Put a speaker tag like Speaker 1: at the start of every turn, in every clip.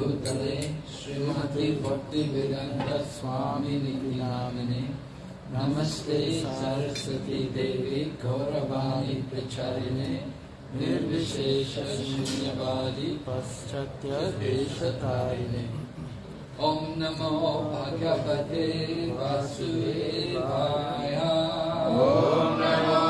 Speaker 1: भूतले श्रीमती भक्ति वेदांत स्वामी नामने नमस्ते सरस्वती देवी गौरवाणी प्रचारिणे निर्विशेष शून्यवादी पाश्चात्यदेशतारिणे। ॐ नमो भगवते वासुदेवाय। ॐ नमो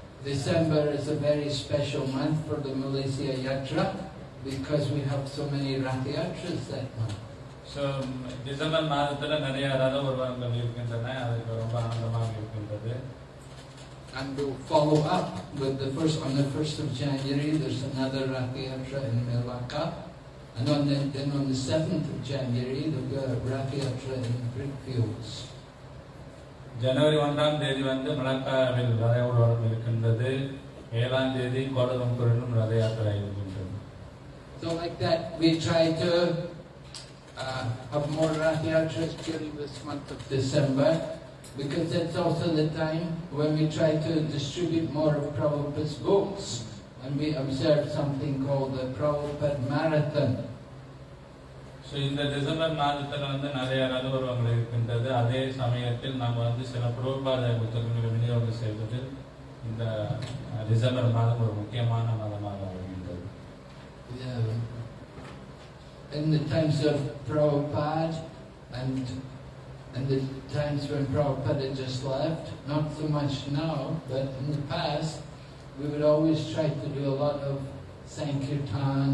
Speaker 1: December is a very special month for the Malaysia Yatra because we have so many Rath Yatras that month.
Speaker 2: So December மாதத்தில் நிறைய ரத உருவங்கள் இருக்கின்றன அதுக்கு ரொம்ப ஆனந்தமாக இருக்கின்றது
Speaker 1: And we'll follow up with the first, on the 1st of January, there's another Rath Yatra in Melaka. And on the, then on the 7th of January, there'll be a Rath Yatra in Brickfields.
Speaker 2: ஜனவரி ஒன்றாம் தேதி வந்து மலக்காவில் ரத உருவம் இருக்கின்றது ஏழாம் தேதி கோலலம்பூரிலும் ரத யாத்திரை இருக்கின்றது
Speaker 1: So like that, we try to uh, have more Rath Yatras during this month of December because that's also the time when we try to distribute more of Prabhupada's books. And we observe something called the Prabhupada Marathon.
Speaker 2: So இந்த December மாதத்தில் வந்து நிறைய ரத உருவங்கள் இருக்கின்றது அதே சமயத்தில் நாம் வந்து சில புரோபாத புத்தகங்களை விநியோகம் செய்வதில் இந்த அஹ், டிசம்பர் மாதம் ஒரு முக்கியமான மாதமாக வருகின்றது
Speaker 1: Yeah. In the times of Prabhupada and and the times when Prabhupada just left, not so much now, but in the past, we would always try to do a lot of Sankirtan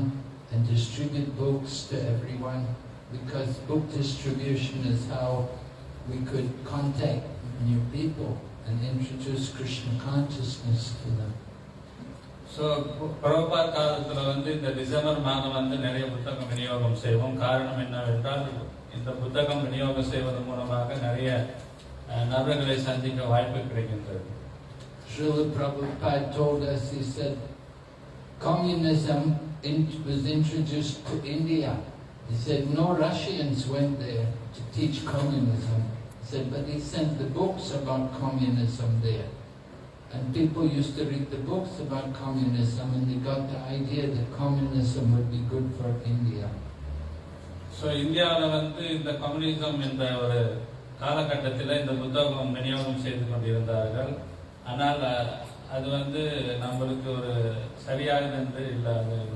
Speaker 1: and distribute books to everyone because book distribution is how we could contact new people and introduce Krishna consciousness to them.
Speaker 2: So புரோபாத் காலத்தில் வந்து இந்த December மாதம் வந்து நிறைய புத்தகம் விநியோகம் செய்வோம் காரணம் என்னவென்றால் இந்த புத்தகம் விநியோகம் செய்வதன் மூலமாக நிறைய அஹ், நபர்களை சந்திக்க வாய்ப்பு கிடைக்கின்றது
Speaker 1: Srila Prabhupada told us, he said, communism in, was introduced to India. He said, no Russians went there to teach communism. He said, but he sent the books about communism there. And people used to read the books about communism and they got the idea that communism would be good for India.
Speaker 2: So இந்தியாவில் வந்து இந்த communism என்ற ஒரு காலகட்டத்தில் இந்த புத்தகம் விநியோகம் செய்து கொண்டிருந்தார்கள் ஆனால் அஹ், அது வந்து நம்மளுக்கு ஒரு சரியானது என்று இல்லாத இருந்தது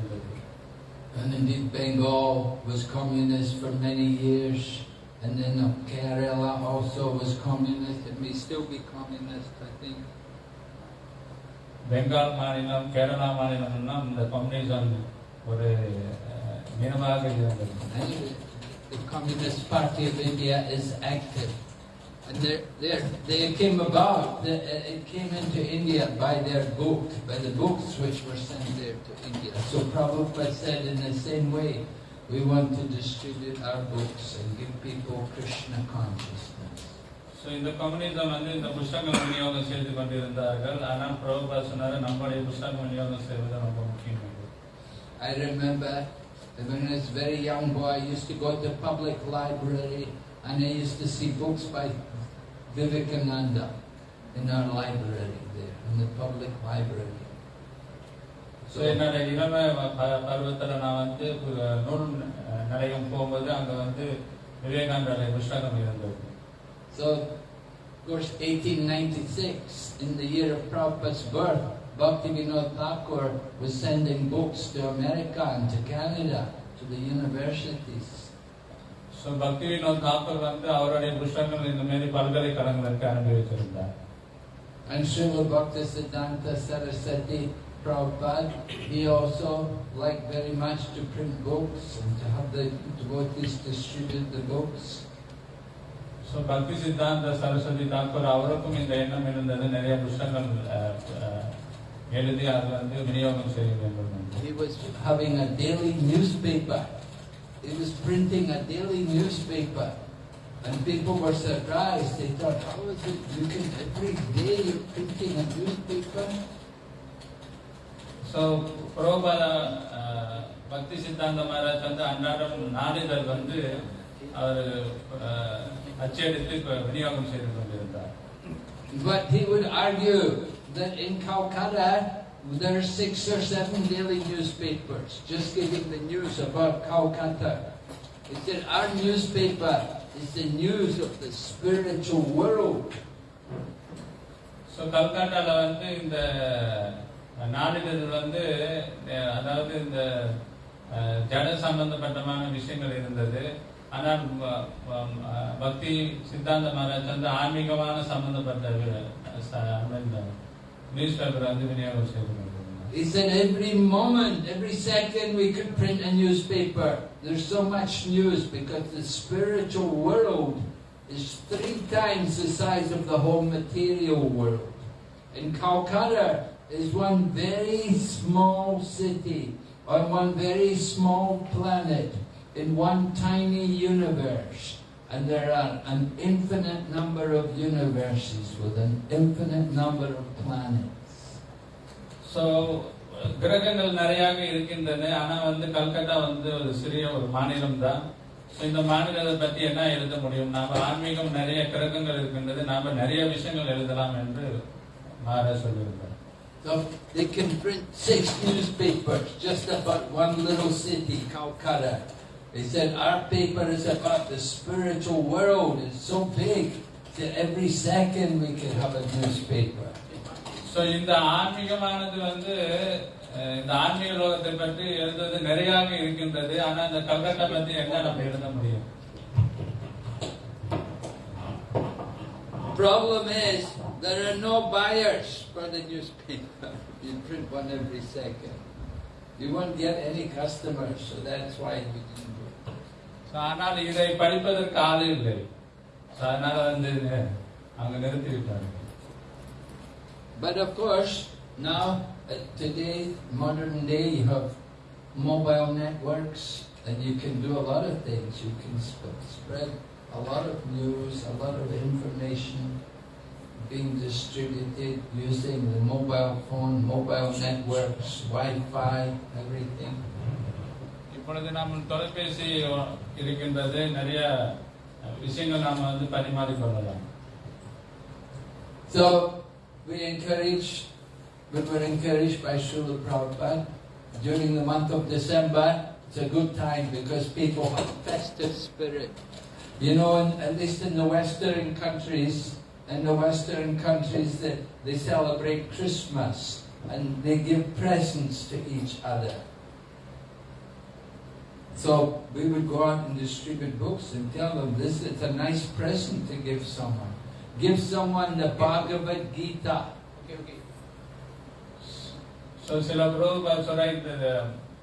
Speaker 1: And indeed Bengal was communist for many years. And then uh, Kerala also was communist. It may still be communist, I think.
Speaker 2: Bengal மாநிலம் கேரளா மாநிலம்லாம் இந்த கம்யூனிசம் ஒரு அஹ், நினைவாக இருந்தது
Speaker 1: Anyway, the Communist Party of India is active. And they're, they're, they came about, the, uh, it came into India by their book, by the books which were sent there to India. So Prabhupada said in the same way, we want to distribute our books and give people Krishna consciousness.
Speaker 2: So இந்த communism வந்து இந்த புஸ்தகம் விநியோகம் செய்து கொண்டிருந்தார்கள் ஆனால் பிரபுபா சொன்னார் நம்முடைய புஸ்தகம் விநியோகம் செய்வது ரொம்ப முக்கியம் என்று.
Speaker 1: I remember that when I was a very young boy, I used to go to the public library and I used to see books by Vivekananda in our library there, in the public library.
Speaker 2: So என்னோட இளம ப- பருவத்துல நான் வந்து அஹ், நூல் அஹ், நிலையம் போகும்போது அங்க வந்து விவேகானந்தருடைய புஸ்தகம் இருந்தது
Speaker 1: So, of course, 1896, in the year of Prabhupada's birth, Bhaktivinoda Thakur was sending books to America and to Canada, to the universities.
Speaker 2: So Bhakti Vinod Thakur வந்து அவருடைய புஸ்தகங்கள் இந்த மாதிரி பல்கலைக்கழகங்களுக்கு அனுப்பி வச்சிருந்தார்
Speaker 1: And Srila Bhaktisiddhanta Saraswati Prabhupada, he also liked very much to print books and to have the devotees distribute the books.
Speaker 2: So பக்தி சித்தாந்த சரஸ்வதி தாக்கூர் அவருக்கும் இந்த எண்ணம் இருந்தது நிறைய புஸ்தகங்கள் அஹ், அஹ், எழுதி அது வந்து விநியோகம் செய்ய வேண்டும் என்று.
Speaker 1: He was having a daily newspaper. He was printing a daily newspaper. And people were surprised. They thought, how is it you can every day you're printing a newspaper?
Speaker 2: So புரோபாத அஹ், பக்தி சித்தாந்த மகாராஜ் வந்து அன்றாடம் நாளிதழ் வந்து அவர் அஹ், அச்சடித்து இப்ப விநியோகம் செய்து கொண்டிருந்தார்
Speaker 1: But he would argue that in Calcutta there are six or seven daily newspapers just giving the news about Calcutta. He said, our newspaper is the news of the spiritual world.
Speaker 2: So கல்கட்டால வந்து இந்த நாளிதழ் வந்து அஹ், அதாவது இந்த அஹ், ஜட சம்பந்தப்பட்டமான விஷயங்கள் இருந்தது ஆனால் வ- வ- பக்தி சித்தாந்த மகாராஜ் வந்து ஆன்மீகமான சம்பந்தப்பட்ட
Speaker 1: it's that every moment, every second we could print a newspaper. There's so much news because the spiritual world is three times the size of the whole material world. And Calcutta is one very small city on one very small planet in one tiny universe. And there are an infinite number of universes with an infinite number of
Speaker 2: so கிரகங்கள் நிறையாக இருக்கின்றன ஆனா வந்து கல்கத்தா வந்து ஒரு சிறிய ஒரு மாநிலம் தான் இந்த மாநிலத்தை பத்தி என்ன எழுத முடியும் நாம ஆன்மீகம் நிறைய கிரகங்கள் இருக்கின்றது நாம நிறைய விஷயங்கள் எழுதலாம் என்று மகாராஜ் சொல்லியிருந்தார்
Speaker 1: So they can print six newspapers just about one little city, Calcutta. They said our paper is about the spiritual world. It's so big that every second we could have a newspaper.
Speaker 2: So இந்த ஆன்மீகமானது வந்து இந்த ஆன்மீக லோகத்தை பற்றி எழுதுவது நிறையாக இருக்கின்றது ஆனா இந்த கல்கத்தா பத்தி என்ன நம்ம எழுத முடியும்
Speaker 1: Problem is there are no buyers for the newspaper. You print one every second. You won't get any customers, so that's why we didn't do it.
Speaker 2: ஆனால் இதை படிப்பதற்கு ஆள் இல்லை அதனால வந்து அங்க நிறுத்திவிட்டாங்க
Speaker 1: But of course, now, uh, today, modern day, you have mobile networks and you can do a lot of things. You can sp- spread a lot of news, a lot of information being distributed using the mobile phone, mobile networks, Wi-Fi, everything.
Speaker 2: இப்பொழுது நம்ம தொலைபேசி இருக்கின்றது நிறைய விஷயங்கள் நாம வந்து பரிமாறிக்கொள்ளலாம்
Speaker 1: So, we we were encouraged by Srila Prabhupada during the month of December. It's a good time because people have festive spirit. You know, in, at least in the Western countries, in the Western countries, that they celebrate Christmas and they give presents to each other. So we would go out and distribute books and tell them this is a nice present to give someone. Give someone the Bhagavad Gita.
Speaker 2: So சில புரோபால் சொல்ற இந்த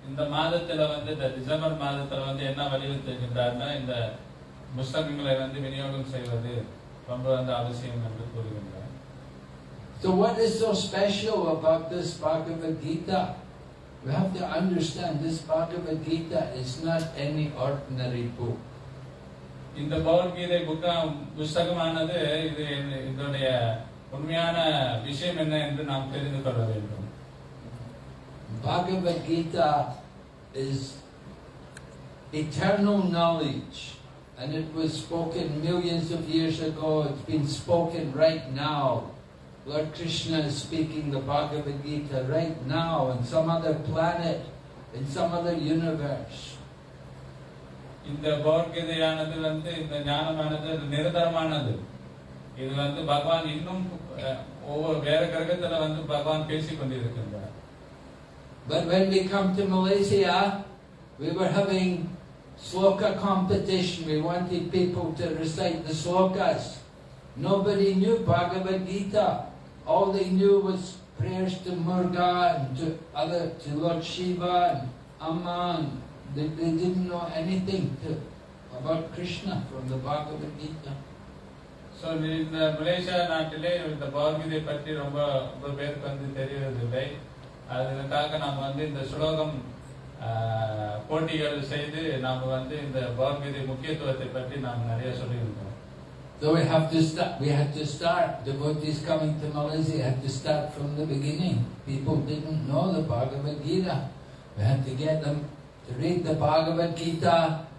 Speaker 2: இந்த மாதத்துல வந்து இந்த December மாதத்துல வந்து என்ன வலியுறுத்துகின்றார்னா இந்த புஸ்தகங்களை வந்து விநியோகம் செய்வது ரொம்ப வந்து அவசியம் என்று கூறுகின்றார்
Speaker 1: So what is so special about this Bhagavad Gita? We have to understand this Bhagavad Gita is not any ordinary book.
Speaker 2: இந்த பகவத்கீதை புத்தகம் புஸ்தகமானது இது இதனுடைய உண்மையான விஷயம் என்ன என்று நாம் தெரிந்து கொள்ள வேண்டும்
Speaker 1: Bhagavad Gita is eternal knowledge and it was spoken millions of years ago. It's been spoken right now. Lord Krishna is speaking the Bhagavad Gita right now on some other planet, in some other universe.
Speaker 2: இந்த வந்து இந்த ஞானமானது நிரந்தரமானது இது வந்து பகவான் இன்னும் ஒவ்வொரு வேற கிரகத்துல வந்து பகவான் கொண்டிருக்கின்றார்
Speaker 1: But when we come to Malaysia, we were having sloka competition. We wanted people to recite the slokas. Nobody knew Bhagavad Gita. All they knew was prayers to Muruga and to other, to Lord Shiva and Amman They, they didn't know anything to, about Krishna from the Bhagavad Gita.
Speaker 2: So இந்த Malaysia நாட்டிலே இந்த பகவத்கீதை பற்றி ரொம்ப ரொம்ப பேருக்கு வந்து தெரியறதில்லை அதுக்காக நாம் வந்து இந்த ஸ்லோகம் ஆஹ், போட்டிகள் செய்து நாம் வந்து இந்த பகவத்கீதை முக்கியத்துவத்தை பற்றி நாம் நிறைய சொல்லியிருக்கோம்
Speaker 1: So we have to start. We had to start. Devotees coming to Malaysia had to start from the beginning. People didn't know the Bhagavad Gita. We had to get them to read the Bhagavad Gita,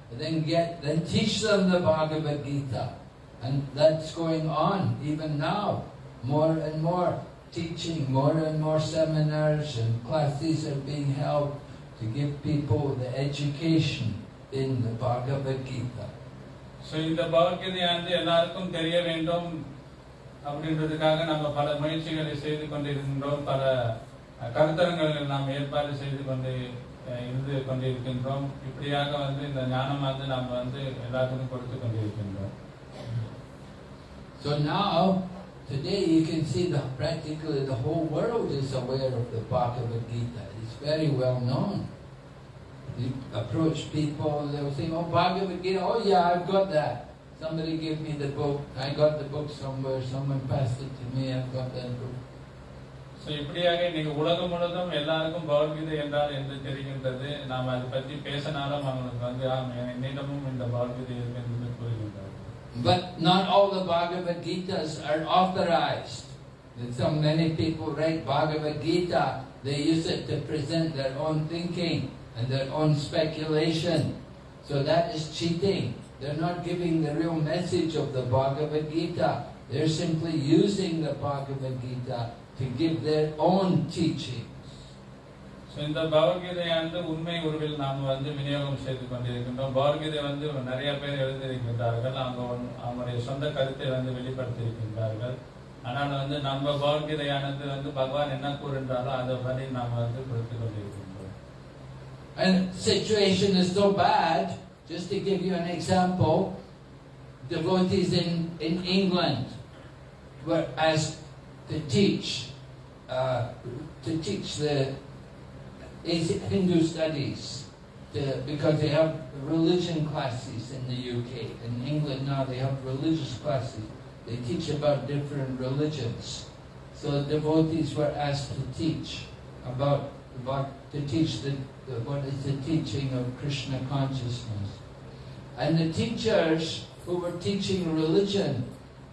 Speaker 1: and then get then teach them the Bhagavad Gita, and that's going on even now, more and more. teaching, more and more seminars and classes are being held to give people the education in the Bhagavad Gita.
Speaker 2: So இந்த பகவத்கீதையானது எல்லாருக்கும் தெரிய வேண்டும் அப்படின்றதுக்காக நம்ம பல முயற்சிகளை செய்து கொண்டிருக்கின்றோம் பல அஹ், கருத்தரங்களை நாம் ஏற்பாடு செய்து கொண்டு அஹ், இருந்து கொண்டிருக்கின்றோம் இப்படியாக வந்து இந்த ஞானமானது நாம் வந்து எல்லாத்துக்கும் கொடுத்து கொண்டிருக்கின்றோம்
Speaker 1: So now, today you can see that practically the whole world is aware of the Bhagavad Gita. It's very well known. You approach people, they'll say, oh, Bhagavad Gita, oh yeah, I've got that. Somebody gave me the book, I got the book somewhere, someone passed it to me, I've got that book.
Speaker 2: So இப்படியாக இன்னைக்கு உலகம் முழுவதும் எல்லாருக்கும் பகவத்கீதை என்றால் என்று தெரிகின்றது நாம் அதை பற்றி பேசினாலும் அவங்களுக்கு வந்து ஆம், என்னிடமும் இந்த பகவத்கீதை இருக்கு என்று கூறுகின்றார்கள்
Speaker 1: But not all the Bhagavad Gitas are authorized. And So many people write Bhagavad Gita, they use it to present their own thinking and their own speculation. So that is cheating. They're not giving the real message of the Bhagavad Gita. They're simply using the Bhagavad Gita to give their own teachings.
Speaker 2: So இந்த பகவத்கீதையானது உண்மை உருவில் நாம் வந்து விநியோகம் செய்து கொண்டிருக்கின்றோம் பகவத்கீதை வந்து நிறைய பேர் எழுதியிருக்கின்றார்கள் அவங்க ஒன்- அவங்களுடைய சொந்த கருத்தை வந்து வெளிப்படுத்தியிருக்கின்றார்கள் ஆனால் வந்து நம்ம பகவத்கீதையானது வந்து பகவான் என்ன கூறுகின்றாரோ அதை படி நாம் வந்து கொடுத்து கொண்டிருக்கின்றோம்
Speaker 1: And the situation is so bad, just to give you an example, devotees in, in England were asked to teach, uh, to teach the Hindu studies, to, because they have religion classes in the UK. In England now they have religious classes. They teach about different religions. So devotees were asked to teach about, about to teach the, the what is the teaching of Krishna consciousness. And the teachers who were teaching religion,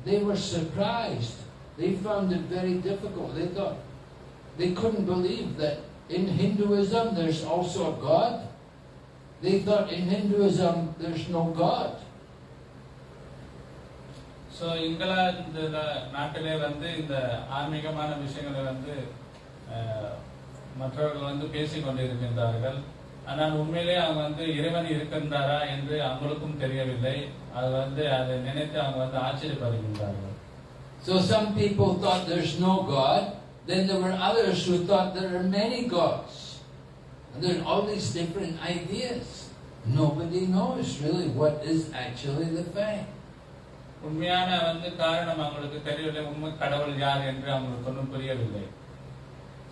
Speaker 1: they were surprised. They found it very difficult. They thought they couldn't believe that in Hinduism there's also a God. They thought in Hinduism there's no God.
Speaker 2: So இங்கிலாந்துல நாட்டிலே வந்து இந்த ஆன்மீகமான விஷயங்களை வந்து அஹ், மற்றவர்கள் வந்து பேசிக் கொண்டிருக்கின்றார்கள் ஆனால் உண்மையிலே அவங்க வந்து இறைவன் இருக்கின்றாரா என்று அவங்களுக்கும் தெரியவில்லை அது வந்து அதை நினைத்து அவங்க வந்து ஆச்சரியப்படுகின்றார்கள்
Speaker 1: So some people thought there's no God. Then there were others who thought there are many gods. And there are all these different ideas. Nobody knows really what is actually the fact.
Speaker 2: உண்மையான வந்து காரணம் அவங்களுக்கு தெரியவில்லை உண்மை கடவுள் யார் என்று அவங்களுக்கு ஒன்றும் புரியவில்லை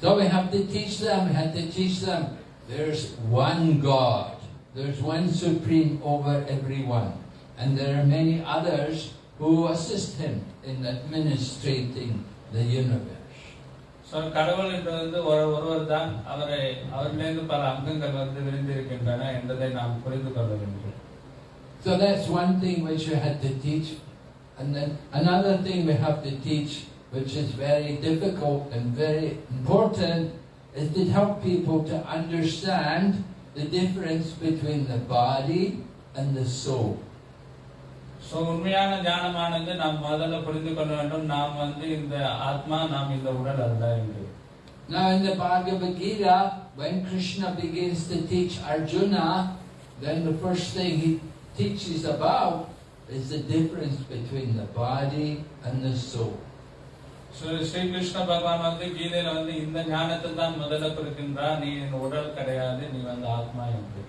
Speaker 1: So we have to teach them, we have to teach them there's one God. There's one supreme over everyone. And there are many others who assist him in administrating the universe.
Speaker 2: So கடவுள் என்பது வந்து ஒரு ஒருவர் தான் அவரை அவரிலிருந்து பல அங்கங்கள் வந்து விரிந்திருக்கின்றன என்பதை நாம் புரிந்து கொள்ள வேண்டும்
Speaker 1: So that's one thing which we had to teach. And then another thing we have to teach, which is very difficult and very important, is to help people to understand the difference between the body and the soul.
Speaker 2: So உண்மையான ஞானமானது நாம் முதல்ல புரிந்து கொள்ள வேண்டும் நாம் வந்து இந்த ஆத்மா நாம் இந்த உடல் அல்ல என்று
Speaker 1: Now in the Bhagavad Gita, when Krishna begins to teach Arjuna, then the first thing he teaches about is the difference between the body and the soul.
Speaker 2: So Shri Krishna பகவான் வந்து கீதையில வந்து இந்த ஞானத்தை தான் முதல்ல கொடுக்கின்றார் நீ என் உடல் கிடையாது நீ வந்து ஆத்மா என்று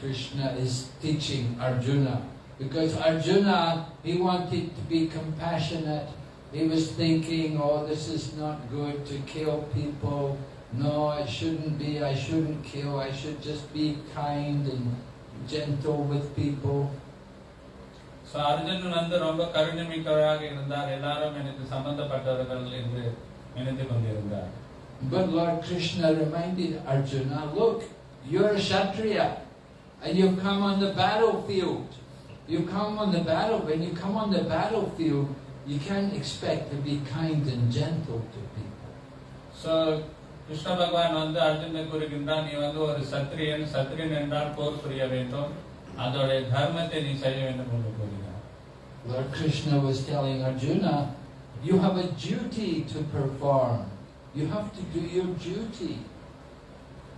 Speaker 1: Krishna is teaching Arjuna. Because Arjuna, he wanted to be compassionate. He was thinking, oh, this is not good to kill people. No, it shouldn't be. I shouldn't kill. I should just be kind and gentle with people.
Speaker 2: So அர்ஜுனன் வந்து ரொம்ப கருணை மிக்கவராக இருந்தார் எல்லாரும் எனக்கு சம்பந்தப்பட்டவர்கள் என்று நினைத்து கொண்டிருந்தார்
Speaker 1: But Lord Krishna reminded Arjuna, look, you're a Kshatriya and you've come on the battlefield. You come on the battle, when you come on the battlefield, you can't expect to be kind and gentle to people.
Speaker 2: So Krishna பகவான் வந்து அர்ஜுனை கூறுகின்றார் நீ வந்து ஒரு சத்திரியன் சத்திரியன் என்றால் போர் புரிய வேண்டும் அதோடைய தர்மத்தை நீ செய்ய வேண்டும் என்று கூறுகிறார்
Speaker 1: Lord Krishna was telling Arjuna, you have a duty to perform. You have to do your duty.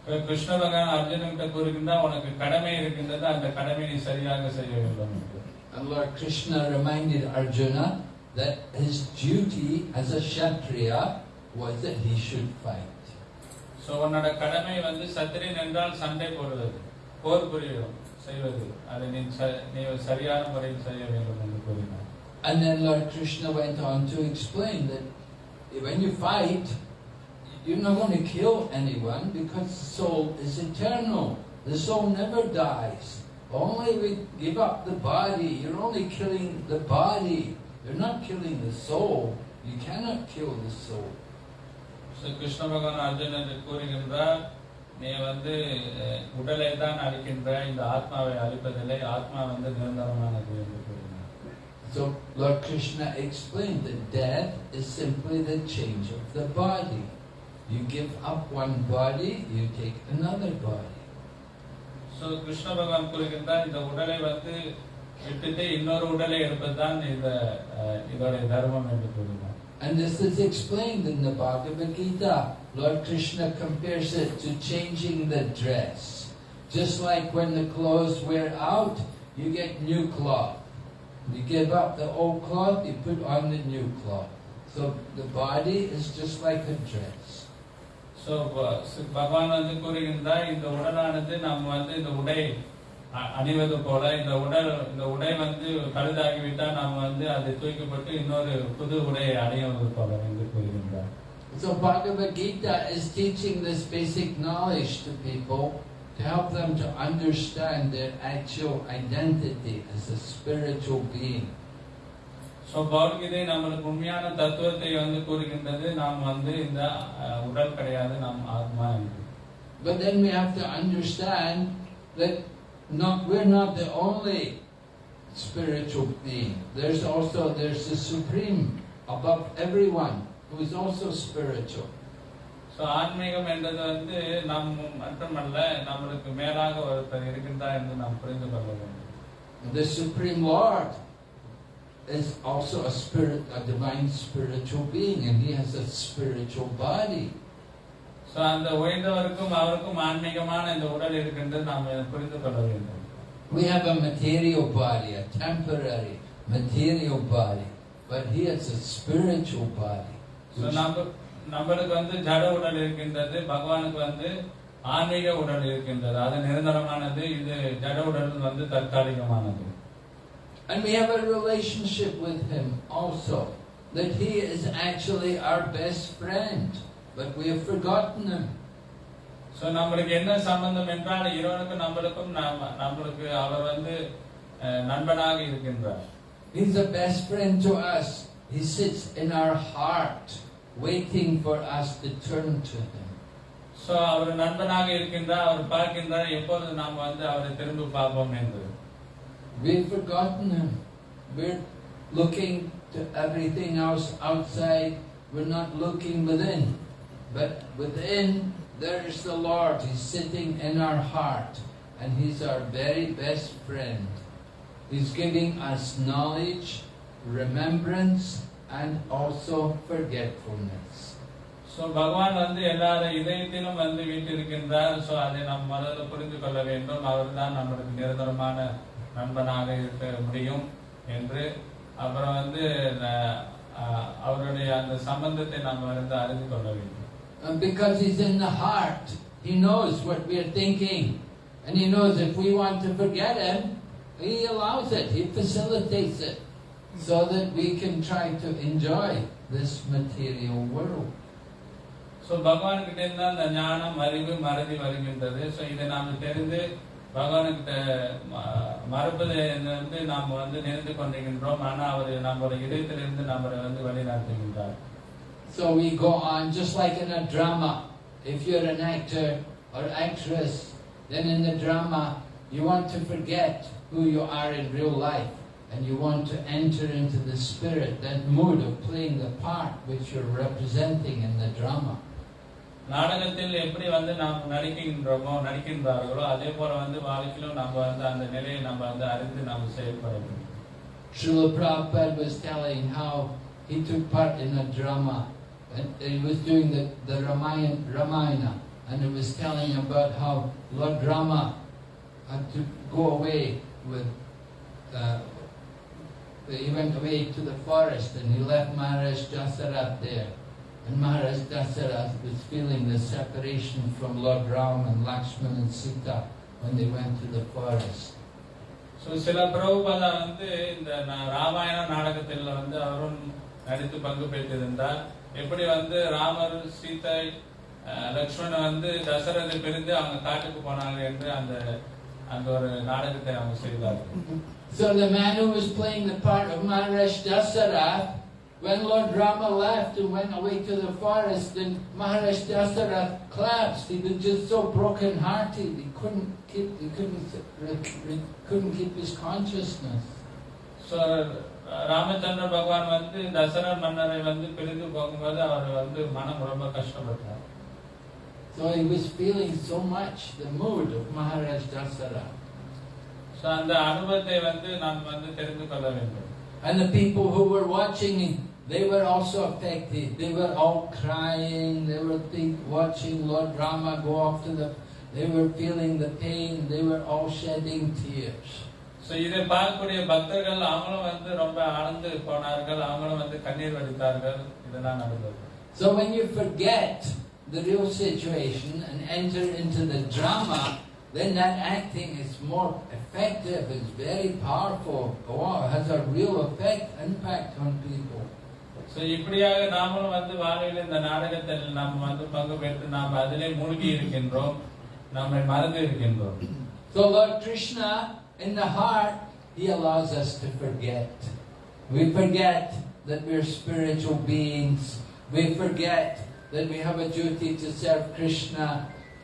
Speaker 2: இப்ப கிருஷ்ண பகவான் அர்ஜுனன்கிட்ட கூறுகின்றார் உனக்கு கடமை இருக்கின்றது அந்த கடமை நீ சரியாக செய்ய வேண்டும் என்று.
Speaker 1: And Lord Krishna reminded Arjuna that his duty as a Kshatriya was that he should fight.
Speaker 2: So உன்னோட கடமை வந்து சத்திரியன் என்றால் சண்டை போடுவது போர் புரியும் செய்வது அதை நீ ச- நீ சரியான முறையில் செய்ய வேண்டும் என்று கூறினார்
Speaker 1: And then Lord Krishna went on to explain that when you fight, you're not going to kill anyone because the soul is eternal. The soul never dies. Only we give up the body. You're only killing the body. You're not killing the soul. You cannot kill the soul.
Speaker 2: So Krishna பகவான் அர்ஜுனனுக்கு கூறுகின்றார் நீ வந்து அஹ், உடலை தான் அழிக்கின்ற இந்த ஆத்மாவை அழிப்பதில்லை ஆத்மா வந்து நிரந்தரமானது என்று கூறினார்
Speaker 1: So Lord Krishna explained that death is simply the change of the body. You give up one body, you take another body.
Speaker 2: So Krishna பகவான் கூறுகின்றார் இந்த உடலை வந்து விட்டுட்டு இன்னொரு உடலை எடுப்பதுதான் இந்த அஹ், இதோட தர்மம் என்று கூறினார்
Speaker 1: And this is explained in the Bhagavad Gita. Lord Krishna compares it to changing the dress. Just like when the clothes wear out, you get new cloth. You give up the old cloth, you put on the new cloth. So the body is just like a dress.
Speaker 2: So பகவான் வந்து கூறுகின்றார் இந்த உடலானது நம்ம வந்து இந்த உடை அணிவது போல இந்த உடல் இந்த உடை வந்து பழுதாகிவிட்டால் நாம் வந்து அதை தூக்கப்பட்டு இன்னொரு புது உடையை அணிவது போல என்று கூறுகின்றார்
Speaker 1: So Bhagavad Gita is teaching this basic knowledge to people to help them to understand their actual identity as a spiritual being.
Speaker 2: So Bhagavad Gita நம்மளுக்கு உண்மையான தத்துவத்தை வந்து கூறுகின்றது நாம் வந்து இந்த அஹ், உடல் கிடையாது நாம் ஆத்மா என்று
Speaker 1: But then we have to understand that not we're not the only spiritual being. There's also there's the supreme above everyone who is also spiritual.
Speaker 2: So ஆன்மீகம் என்றது வந்து நம் மட்டுமல்ல நம்மளுக்கு மேலாக ஒருத்தர் இருக்கின்றார் என்று நாம் புரிந்து கொள்ள வேண்டும்
Speaker 1: The supreme Lord is also a spirit, a divine spiritual being, and he has a spiritual body.
Speaker 2: அந்த உயர்ந்தவருக்கும் அவருக்கும் ஆன்மீகமான இந்த உடல் இருக்கின்றது நாம் புரிந்து கொள்ள வேண்டும்
Speaker 1: We have a material body, a temporary material body, but he has a spiritual body.
Speaker 2: நம்மளுக்கு வந்து ஜட உடல் இருக்கின்றது பகவானுக்கு வந்து ஆன்மீக உடல் இருக்கின்றது அது நிரந்தரமானது இது ஜட உடல் வந்து தற்காலிகமானது
Speaker 1: And we have a relationship with Him also. That He is actually our best friend. But we have forgotten Him.
Speaker 2: So நம்மளுக்கு என்ன சம்பந்தம் என்றால் இறைவனுக்கும் நம்மளுக்கும் நாம- நம்மளுக்கு அவர் வந்து அஹ், நண்பனாக இருக்கின்றார்
Speaker 1: He's the best friend to us. He sits in our heart, waiting for us to turn to Him.
Speaker 2: So அவர் நண்பனாக இருக்கின்றார் அவர் பார்க்கின்றார் எப்பொழுது நாம் வந்து அவரை திரும்பி பார்ப்போம் என்று
Speaker 1: We've forgotten Him. We're looking to everything else outside. We're not looking within. But within, there is the Lord. He's sitting in our heart. And He's our very best friend. He's giving us knowledge, remembrance, and also forgetfulness.
Speaker 2: So பகவான் வந்து எல்லார இதயத்திலும் வந்து வீட்டிருக்கின்றார் so அதை நாம் முதல்ல புரிந்து கொள்ள வேண்டும் அவர் தான் நம்மளுக்கு நிரந்தரமான நண்பனாக இருக்க முடியும் என்று அப்புறம் வந்து அவருடைய அந்த சம்பந்தத்தை நாம் வந்து அறிந்து கொள்ள வேண்டும்
Speaker 1: And because He's in the heart, He knows what we're thinking. And He knows if we want to forget Him, He allows it, He facilitates it, so that we can try to enjoy this material world.
Speaker 2: So பகவான் கிட்ட இருந்து அந்த ஞானம் அறிவு மறதி வருகின்றது so இதை நாம் தெரிந்து பகவானுக்கிட்ட ம- மறப்பதை வந்து நாம் வந்து நினைத்து கொண்டிருக்கின்றோம் ஆனா அவர் நம்மளுடைய இதயத்திலிருந்து நம்மளை வந்து வழிநடத்துகின்றார்
Speaker 1: So we go on just like in a drama. If you're an actor or actress, then in the drama you want to forget who you are in real life and you want to enter into the spirit, that mood of playing the part which you're representing in the drama.
Speaker 2: நாடகத்தில் எப்படி வந்து நாம் நடிக்கின்றோமோ நடிக்கின்றார்களோ அதே போல வந்து வாழ்க்கையிலும் நம்ம வந்து அந்த நிலையை நம்ம வந்து அறிந்து நாம்
Speaker 1: Srila Prabhupada was telling how he took part in a drama. And he was doing the, the Ramayana, Ramayana. And he was telling about how Lord Rama had to go away with uh, he went away to the forest and he left Maharaj Dasarath there. And Maharaj Dasarath was feeling the separation from Lord Ram and Lakshman and Sita when they went to the forest.
Speaker 2: So சில பிரபுபாதா வந்து இந்த ராமாயண நாடகத்தில் வந்து அவரும் நடித்து பங்கு பெற்றிருந்தார் எப்படி வந்து ராமர் சீதை லக்ஷ்மணன் வந்து தசரதை பிரிந்து அவங்க காட்டுக்கு போனாங்க என்று அந்த அந்த ஒரு நாடகத்தை அவங்க செய்தார்கள்
Speaker 1: So the man who was playing the part of Maharaj Dasarath, when Lord Rama left and went away to the forest, and Maharaj Dasarath collapsed. He was just so broken-hearted. He couldn't keep. He couldn't. re- couldn't keep his consciousness.
Speaker 2: So Ramachandra பகவான் வந்து தசரா மன்னரை வந்து பிரிந்து போகும்போது அவர் வந்து மனம் ரொம்ப கஷ்டப்பட்டார்
Speaker 1: So he was feeling so much the mood of Maharaj Dasarath.
Speaker 2: So அந்த அனுபவத்தை வந்து நாம் வந்து தெரிந்து கொள்ள வேண்டும்
Speaker 1: And the people who were watching, they were also affected. They were all crying. They were think, watching Lord Rama go off to the. They were feeling the pain. They were all shedding tears.
Speaker 2: So இதை பார்க்கக்கூடிய பக்தர்கள் அவங்களும் வந்து ரொம்ப ஆழ்ந்து போனார்கள் அவங்களும் வந்து கண்ணீர் வடித்தார்கள் இதெல்லாம் நடந்தது
Speaker 1: So when you forget the real situation and enter into the drama, then that acting is more effective. It's very powerful. Oh, it has a real effect, impact on people.
Speaker 2: So இப்படியாக நாமளும் வந்து வாழ்வில் இந்த நாடகத்தில் நாம் வந்து பங்கு பெற்று நாம் அதிலே மூழ்கி இருக்கின்றோம் நம்மை மறந்து இருக்கின்றோம்
Speaker 1: So Lord Krishna, in the heart, He allows us to forget. We forget that we're spiritual beings. We forget that we have a duty to serve Krishna.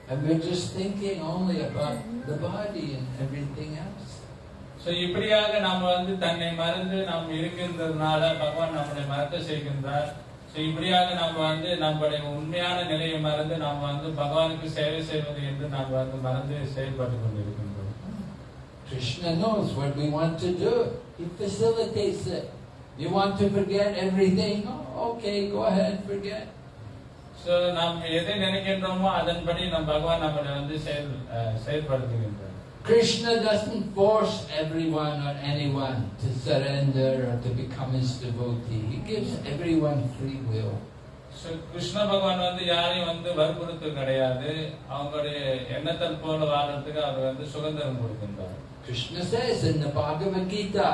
Speaker 1: And we're just thinking only about the body and everything else.
Speaker 2: So இப்படியாக நாம் வந்து தன்னை மறந்து நாம் இருக்கின்றதுனால பகவான் நம்மளை மறக்க செய்கின்றார் ஸோ இப்படியாக நாம் வந்து நம்முடைய உண்மையான நிலையை மறந்து நாம் வந்து பகவானுக்கு சேவை செய்வது என்று நாம் வந்து மறந்து செயல்பட்டு கொண்டிருக்கின்றோம்
Speaker 1: Krishna knows what we want to do. He facilitates it. You want to forget everything? Oh, okay, go ahead, forget.
Speaker 2: So நாம் எதை நினைக்கின்றோமோ அதன்படி நம் பகவான் நம்மளை வந்து செயல் அஹ், செயல்படுத்துகின்றார்
Speaker 1: Krishna doesn't force everyone or anyone to surrender or to become his devotee. He gives everyone free will.
Speaker 2: So Krishna பகவான் வந்து யாரையும் வந்து வற்புறுத்து கிடையாது அவங்களுடைய எண்ணத்தல் போல வாழறதுக்கு அவர் வந்து சுதந்திரம் கொடுக்கின்றார்
Speaker 1: Krishna says in the Bhagavad Gita,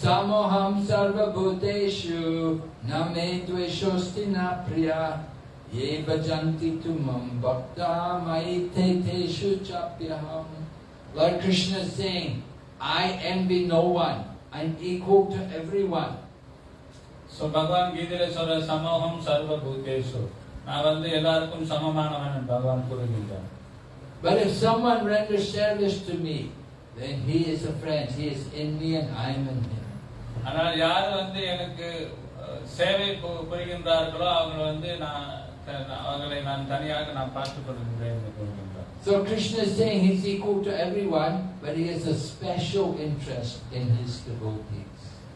Speaker 1: Samoham sarva bhuteshu name dveshosti na priya ye bhajanti tumam bhakta maite teshu chapyaham. Lord Krishna is saying, I envy no one. I'm equal to everyone.
Speaker 2: So பகவான் கீதையில சொல்ற சமூகம் சர்வ பூதேஷு நான் வந்து எல்லாருக்கும் சமமானவன் என்று பகவான் கூறுகின்றார்
Speaker 1: But if someone renders service to me, then he is a friend. He is in me and I am in him.
Speaker 2: ஆனால் யார் வந்து எனக்கு அஹ், சேவை பு- புரிகின்றார்களோ அவங்க வந்து நான் த- அவர்களை நான் தனியாக நான் பார்த்துக் கொள்கின்றேன் என்று கூறுகின்றார்
Speaker 1: So Krishna is saying he's equal to everyone, but he has a special interest in his devotees.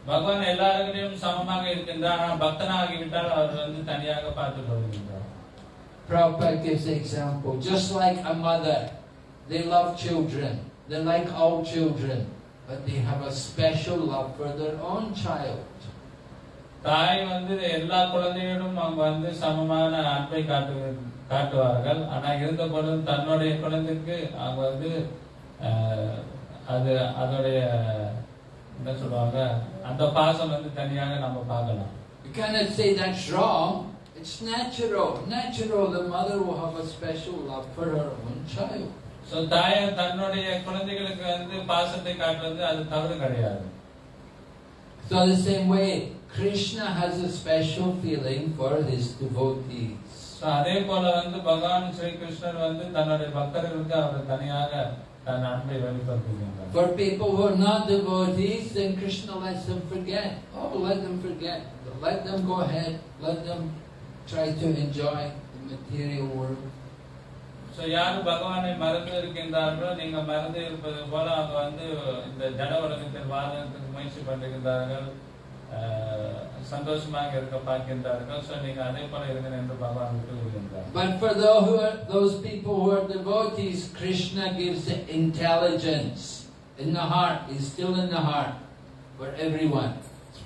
Speaker 2: பகவான் எல்லாருக்கிட்டையும் சமமாக இருக்கின்றார் ஆனால் பக்தனாகிவிட்டால் அவர் வந்து தனியாக பார்த்துக் கொள்கின்றார்
Speaker 1: Prabhupada gives the example. Just like a mother, they love children. They like all children, but they have a special love for their own child.
Speaker 2: தாய் வந்து எல்லா குழந்தைகளும் அவங்க வந்து சமமான அன்பை காட்டு காட்டுவார்கள் ஆனா இருந்த பொழுதும் தன்னுடைய குழந்தைக்கு அவங்க வந்து அது அதோடைய என்ன சொல்லுவாங்க அந்த பாசம் வந்து தனியாக நம்ம பார்க்கலாம்
Speaker 1: You cannot say that's wrong. It's natural. Natural, the mother will have a special love for her own child.
Speaker 2: So தாய் தன்னுடைய குழந்தைகளுக்கு வந்து பாசத்தை காட்டுறது அது தவறு கிடையாது
Speaker 1: So the same way, Krishna has a special feeling for his devotees.
Speaker 2: அதே போல வந்து பகவான் ஸ்ரீ கிருஷ்ணர் வந்து தன்னுடைய பக்தர்களுக்கு அவர் தனியாக தன் அன்பை வெளிப்படுத்துகின்றார்
Speaker 1: For people who are not devotees, then Krishna lets them forget. Oh, let them forget. Let them go ahead. Let them try to enjoy the material world.
Speaker 2: So யார் பகவானை மறந்து இருக்கின்றார்களோ நீங்க மறந்து இருப்பது போல அவங்க வந்து இந்த ஜட உலகத்தில் வாழ்றதுக்கு முயற்சி பண்ணுகின்றார்கள் சந்தோஷமாக இருக்க பார்க்கின்றார்கள் ஸோ நீங்க அதே போல இருங்க என்று பகவான் விட்டு விடுகின்றார்
Speaker 1: But for those who are, those people who are devotees, Krishna gives the intelligence in the heart. He's still in the heart for everyone.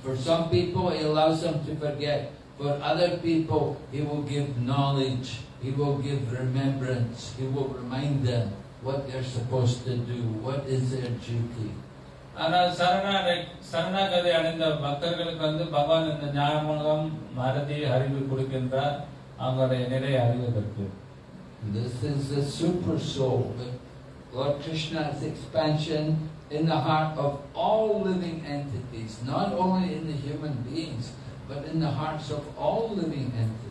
Speaker 1: For some people, he allows them to forget. For other people, he will give knowledge. He will give remembrance. He will remind them what they're supposed to do, what is their duty.
Speaker 2: ஆனால் சரணாடை சரணாகதி அடைந்த பக்தர்களுக்கு வந்து பகவான் இந்த ஞானமுகம் மறதி அறிவு கொடுக்கின்றார் அவங்களுடைய நிலை அறிவதற்கு
Speaker 1: This is the super soul, Lord Krishna's expansion in the heart of all living entities, not only in the human beings, but in the hearts of all living entities.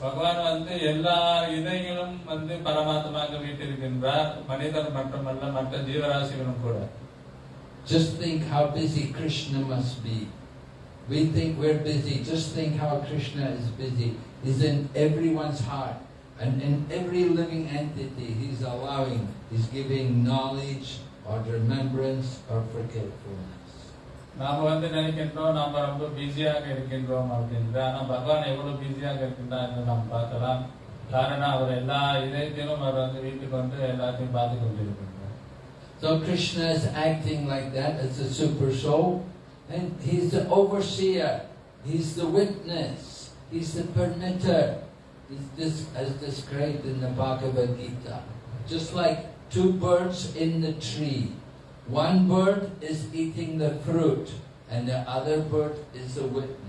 Speaker 2: பகவான் வந்து எல்லா இதயங்களும் வந்து பரமாத்மாக வீட்டிருக்கின்றார் மனிதர் மட்டுமல்ல மற்ற ஜீவராசிகளும் கூட
Speaker 1: Just think how busy Krishna must be. We think we're busy, just think how Krishna is busy. He's in everyone's heart. And in every living entity, He's allowing, He's giving knowledge or remembrance or forgetfulness.
Speaker 2: நாம வந்து நினைக்கின்றோம் நாம ரொம்ப பிஸியாக இருக்கின்றோம் அப்படின்ற ஆனா பகவான் எவ்வளவு பிஸியாக இருக்கின்றார் என்று நாம் பார்க்கலாம் காரணம் அவர் எல்லா இதயத்திலும் அவர் வந்து வீட்டுக்கு வந்து எல்லாத்தையும் பார்த்து கொண்டிருக்கின்றார்
Speaker 1: so Krishna is acting like that as a super soul, and he's the overseer, he's the witness, he's the permitter. He's this as described in the Bhagavad Gita. Just like two birds in the tree. One bird is eating the fruit, and the other bird is the witness.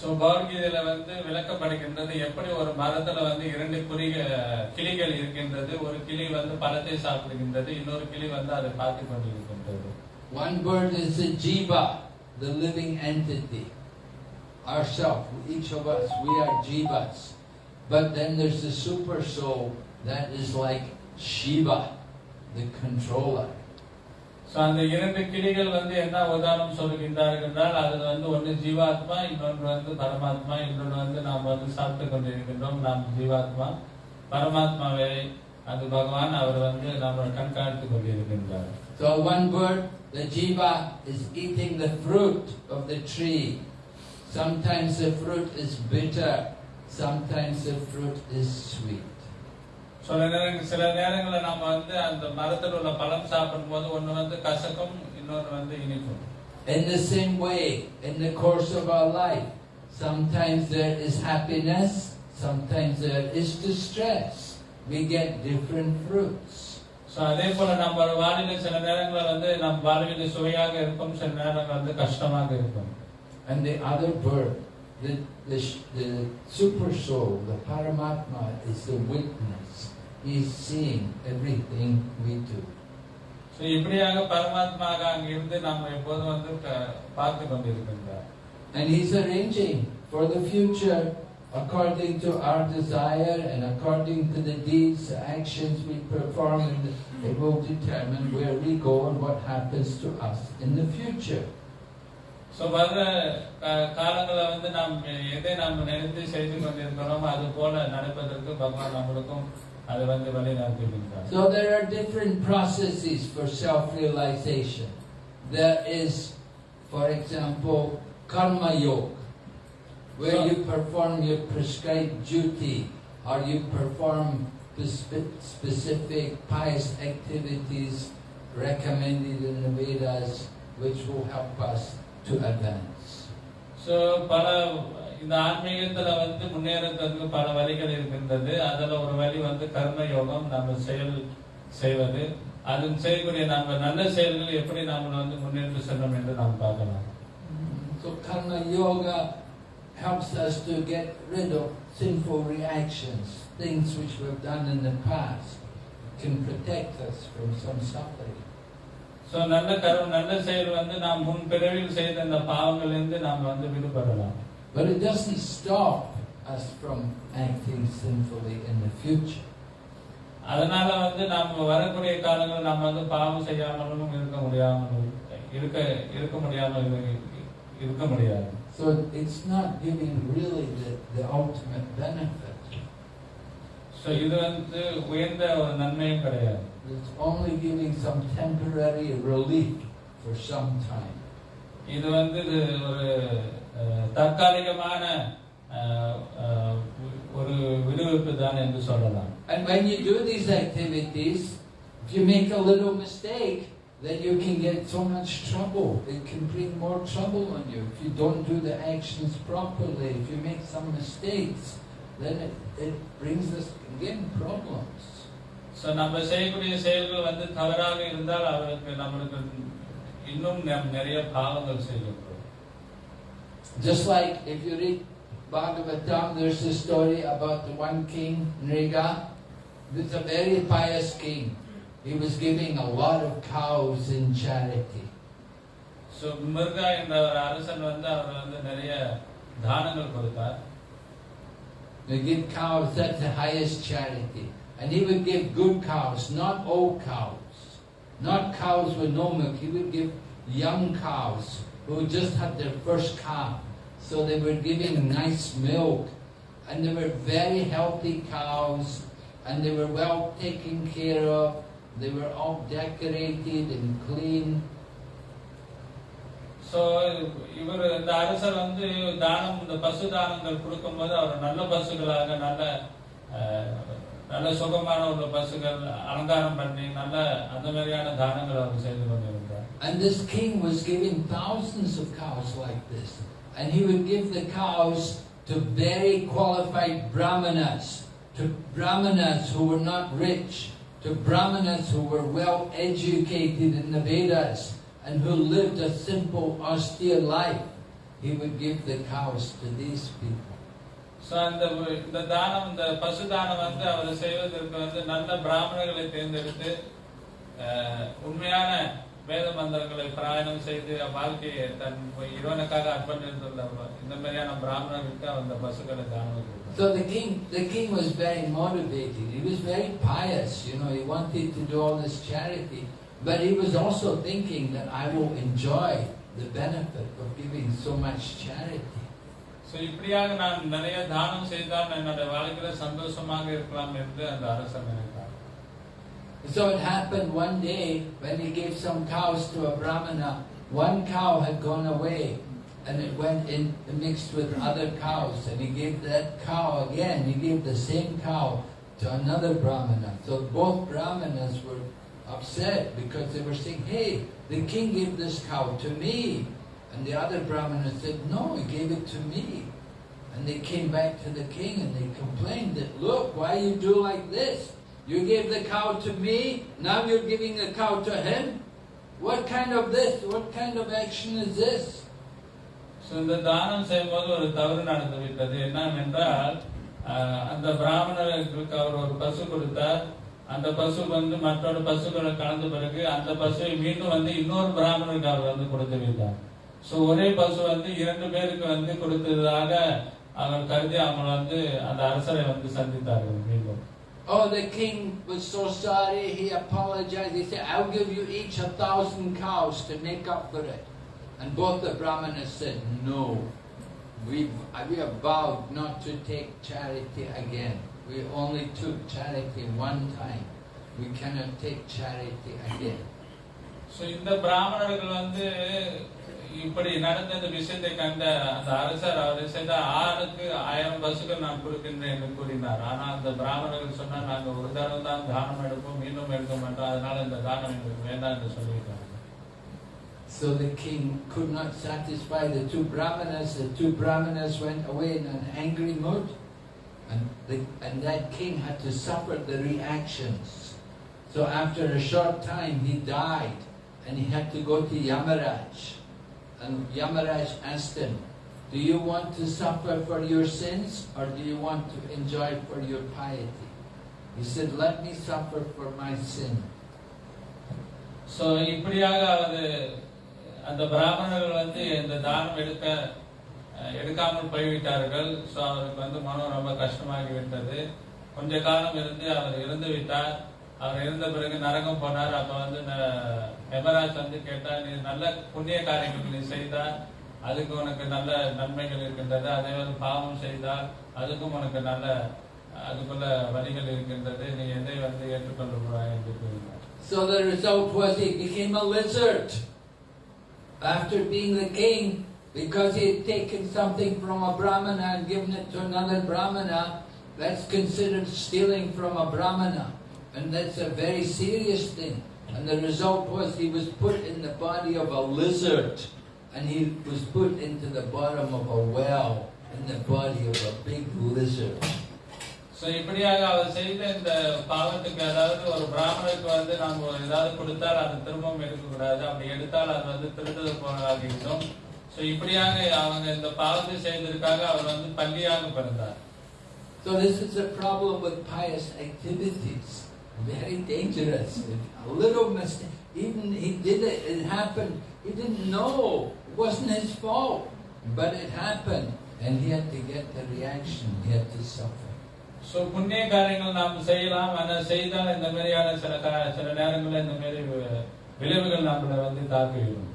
Speaker 2: So பகவத்கீதையில வந்து விளக்கப்படுகின்றது எப்படி ஒரு மரத்துல வந்து இரண்டு குறிக கிளிகள் இருக்கின்றது ஒரு கிளி வந்து பழத்தை சாப்பிடுகின்றது இன்னொரு கிளி வந்து அதை பார்த்து கொண்டிருக்கின்றது
Speaker 1: One bird is the jiva, the living entity. Ourself, each of us, we are jivas. But then there's the super soul that is like Shiva, the controller.
Speaker 2: So அந்த இரண்டு கிளிகள் வந்து என்ன உதாரணம் சொல்கின்றார்கள் என்றால் அது வந்து ஒன்று ஜீவாத்மா இன்னொன்று வந்து பரமாத்மா இன்னொன்று வந்து நாம் வந்து சாப்பிட்டு கொண்டிருக்கின்றோம் நாம் ஜீவாத்மா பரமாத்மாவை அது பகவான் அவர் வந்து நம்ம கண்காணித்து கொண்டிருக்கின்றார்
Speaker 1: So one bird, the jiva, is eating the fruit of the tree. Sometimes the fruit is bitter, sometimes the fruit is sweet.
Speaker 2: சில நேரங்கள் சில நேரங்களில் நம்ம வந்து அந்த மரத்தில் உள்ள பழம் சாப்பிடும்போது ஒன்று வந்து கசக்கும் இன்னொன்று வந்து இனிக்கும்
Speaker 1: In the same way, in the course of our life, sometimes there is happiness, sometimes there is distress. We get different fruits.
Speaker 2: So அதே போல நம்ம வாழ்வில் சில நேரங்களில் வந்து நம் வாழ்வில் சுவையாக இருக்கும் சில நேரங்கள் வந்து கஷ்டமாக இருக்கும்
Speaker 1: And the other bird, the, the, sh- the super soul, the Paramatma, is the witness. He is seeing everything we do.
Speaker 2: So இப்படியாக பரமாத்மாக அங்கிருந்து நாம் எப்போதும் வந்து க- பார்த்து கொண்டிருக்கின்றார்
Speaker 1: And He's arranging for the future according to our desire and according to the deeds, the actions we perform, and it will determine where we go and what happens to us in the future.
Speaker 2: So வர்ற கா- காலங்களை வந்து நாம் எதை நாம் நினைத்து செய்து கொண்டிருக்கிறோம் அது போல நடப்பதற்கு பகவான் நம்மளுக்கும் அதை வந்து வழி நடத்துகின்றார்
Speaker 1: So there are different processes for self-realization. There is, for example, karma yoga, where
Speaker 2: So-
Speaker 1: you perform your prescribed duty or you perform spe- specific pious activities recommended in the Vedas, which will help us to advance.
Speaker 2: So பல இந்த ஆன்மீகத்துல வந்து முன்னேறதுக்கு பல வழிகள் இருக்கின்றது அதுல ஒரு வழி வந்து கர்ம யோகம் நம்ம செயல் செய்வது அது செய்யக்கூடிய நம்ம நல்ல செயல்கள் எப்படி நாம வந்து முன்னேற்று செல்லும் என்று நாம் பார்க்கலாம்
Speaker 1: So karma yoga helps us to get rid of sinful reactions, things which we've done in the past, can protect us from some suffering.
Speaker 2: So நல்ல கர்ம நல்ல செயல் வந்து நாம் முன் பிறவில் செய்த இந்த பாவங்களிலிருந்து நாம் வந்து விடுபடலாம்
Speaker 1: But it doesn't stop us from acting sinfully in the future.
Speaker 2: அதனால வந்து நாம் வரக்கூடிய காலங்களில் நம்ம வந்து பாவம் செய்யாமலும் இருக்க முடியாமல் இருக்க இருக்க முடியாமல் இரு- இருக்க முடியாது
Speaker 1: So it's not giving really the, the ultimate benefit.
Speaker 2: So இது வந்து உயர்ந்த ஒரு நன்மையும் கிடையாது
Speaker 1: It's only giving some temporary relief for some time.
Speaker 2: இது வந்து இது ஒரு அஹ், தற்காலிகமான அஹ், அஹ், ஒரு விடுவிப்பு தான் என்று சொல்லலாம்
Speaker 1: And when you do these activities, if you make a little mistake, then you can get so much trouble. It can bring more trouble on you if you don't do the actions properly. If you make some mistakes, then it, it brings us again problems.
Speaker 2: So நம்ம செய்யக்கூடிய செயல்கள் வந்து தவறாக இருந்தால் அவருக்கு நம்மளுக்கு இன்னும் நம் நிறைய பாவங்கள் செய்கின்றோம்
Speaker 1: Just like if you read Bhagavatam, there's a story about the one king, Nriga. It's a very pious king. He was giving a lot of cows in charity.
Speaker 2: So மிருகா என்ற ஒரு அரசன் வந்து அவர் வந்து நிறைய தானங்கள் கொடுத்தார்
Speaker 1: They give cows, that's the highest charity. And he would give good cows, not old cows. Not cows with no milk. He would give young cows who just had their first calf. So they were giving nice milk. And they were very healthy cows. And they were well taken care of. They were all decorated and clean.
Speaker 2: So இவர் இந்த அரசர் வந்து தானம் இந்த பசு தானங்கள் கொடுக்கும்போது அவர் நல்ல பசுகளாக நல்ல அஹ், நல்ல சுகமான உள்ள பசுகள் அலங்காரம் பண்ணி நல்ல அந்த மாதிரியான தானங்கள் அவர் செய்து கொண்டிருந்தார்
Speaker 1: And this king was giving thousands of cows like this. And he would give the cows to very qualified brahmanas, to brahmanas who were not rich, to brahmanas who were well educated in the Vedas and who lived a simple, austere life. He would give the cows to these people.
Speaker 2: So அந்த இந்த தானம் இந்த பசு தானம் வந்து அவர் செய்வதற்கு வந்து நல்ல பிராமணர்களை தேர்ந்தெடுத்து அஹ், உண்மையான வேத மந்திரங்களை பிராயணம் செய்து வாழ்க்கையை தன் இறைவனுக்காக அர்ப்பணித்துள்ள இந்த மாதிரியான பிராமணர்களுக்கு அந்த பசுக்களை தானம் கொடுத்தார்.
Speaker 1: So the king, the king was very motivated. He was very pious. You know, he wanted to do all this charity, but he was also thinking that I will enjoy the benefit of giving so much charity.
Speaker 2: So இப்படியாக நான் நிறைய தானம் செய்தால் என்னோட வாழ்க்கையில சந்தோஷமாக இருக்கலாம் என்று அந்த அரசன் நினைத்தார்
Speaker 1: So it happened one day when he gave some cows to a brahmana. One cow had gone away, and it went in mixed with other cows, and he gave that cow again. He gave the same cow to another brahmana. So both brahmanas were upset because they were saying, "Hey, the king gave this cow to me," And the other brahmana said, "No, he gave it to me." And they came back to the king and they complained that, "Look, why you do like this? You gave the cow to me, now you're giving the cow to him? What kind of this? What kind of action is this?
Speaker 2: So இந்த தானம் செய்யும்போது ஒரு தவறு நடந்து விட்டது என்னவென்றால் அந்த பிராமணர்களுக்கு அவர் ஒரு பசு கொடுத்தார் அந்த பசு வந்து மற்றொரு பசுக்களை கலந்த பிறகு அந்த பசுவை மீண்டும் வந்து இன்னொரு பிராமணருக்கு அவர் வந்து கொடுத்து விட்டார் ஸோ ஒரே பசு வந்து இரண்டு பேருக்கு வந்து கொடுத்ததாக அவர் கருதி அவங்க வந்து அந்த அரசரை வந்து சந்தித்தார்கள் மீண்டும்
Speaker 1: Oh, the king was so sorry, he apologized. He said, I'll give you each a thousand cows to make up for it. And both the brahmanas said, No, we, we have vowed not to take charity again. We only took charity one time. We cannot take charity again.
Speaker 2: So இந்த பிராமணர்கள் வந்து இப்படி நடந்த இந்த விஷயத்தை கண்ட அந்த அரசர் அவர் செய்த ஆணுக்கு ஆயிரம் பசுக்கள் நான் கொடுக்கின்றேன் என்று கூறினார் ஆனா அந்த பிராமணர்கள் சொன்னா நாங்க ஒரு தடவை தான் தானம் எடுப்போம் மீண்டும் எடுக்க மாட்டோம் அதனால இந்த தானம் எங்களுக்கு வேண்டாம் என்று சொல்லியிருக்காங்க
Speaker 1: So the king could not satisfy the two brahmanas. The two brahmanas went away in an angry mood. And, the, and that king had to suffer the reactions. So after a short time he died and he had to go to Yamaraj. And Yamaraj asked him, Do you want to suffer for your sins or do you want to enjoy for your piety? He said, Let me suffer for my sin.
Speaker 2: So, இப்படியாக அவர் அந்த பிராமணர்கள் வந்து இந்த தானம் எடுக்க எடுக்காமல் போய்விட்டார்கள் so அவருக்கு வந்து மனம் ரொம்ப கஷ்டமாகி கொஞ்ச காலம் இருந்து அவர் இறந்து விட்டார் அவர் இருந்த பிறகு நரகம் போனார் அப்ப வந்து ந- யமராஜ் வந்து கேட்டா நீ நல்ல புண்ணிய காரியங்கள் நீ செய்தால் அதுக்கு உனக்கு நல்ல நன்மைகள் இருக்கின்றது அதே மாதிரி பாவம் செய்தால் அதுக்கும் உனக்கு நல்ல அதுக்குள்ள வழிகள் இருக்கின்றது நீ எதை வந்து ஏற்றுக்கொள்ள என்று கூறினார்
Speaker 1: So the result was he became a lizard. after being the king, because he had taken something from a brahmana and given it to another brahmana, that's considered stealing from a brahmana. And that's a very serious thing. And the result was he was put in the body of a lizard. And he was put into the bottom of a well in the body of a big lizard.
Speaker 2: So இப்படியாக அவர் செய்த இந்த பாவத்துக்கு அதாவது ஒரு பிராமணருக்கு வந்து நாம் ஏதாவது கொடுத்தால் அது திரும்பவும் எடுக்கக்கூடாது அப்படி எடுத்தால் அது வந்து திருடுறது போனதாகிவிடும் ஸோ இப்படியாக அவங்க இந்த பாவத்தை செய்ததற்காக அவர் வந்து பள்ளியாக பிறந்தார்
Speaker 1: So this is a problem with pious activities. Very dangerous. A little mistake. Even he did it, it happened. He didn't know. It wasn't his fault. But it happened. And he had to get the reaction. He had to suffer.
Speaker 2: So புண்ணிய காரியங்கள் நாம் செய்யலாம் ஆனால் செய்தால் இந்த மாதிரியான சில கா- சில நேரங்களில் இந்த மாதிரி வி- விளைவுகள் நம்மளை வந்து தாக்கிவிடும்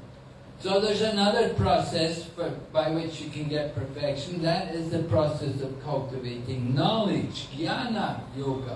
Speaker 1: So there's another process for, by which you can get perfection. That is the process of cultivating knowledge, jnana yoga.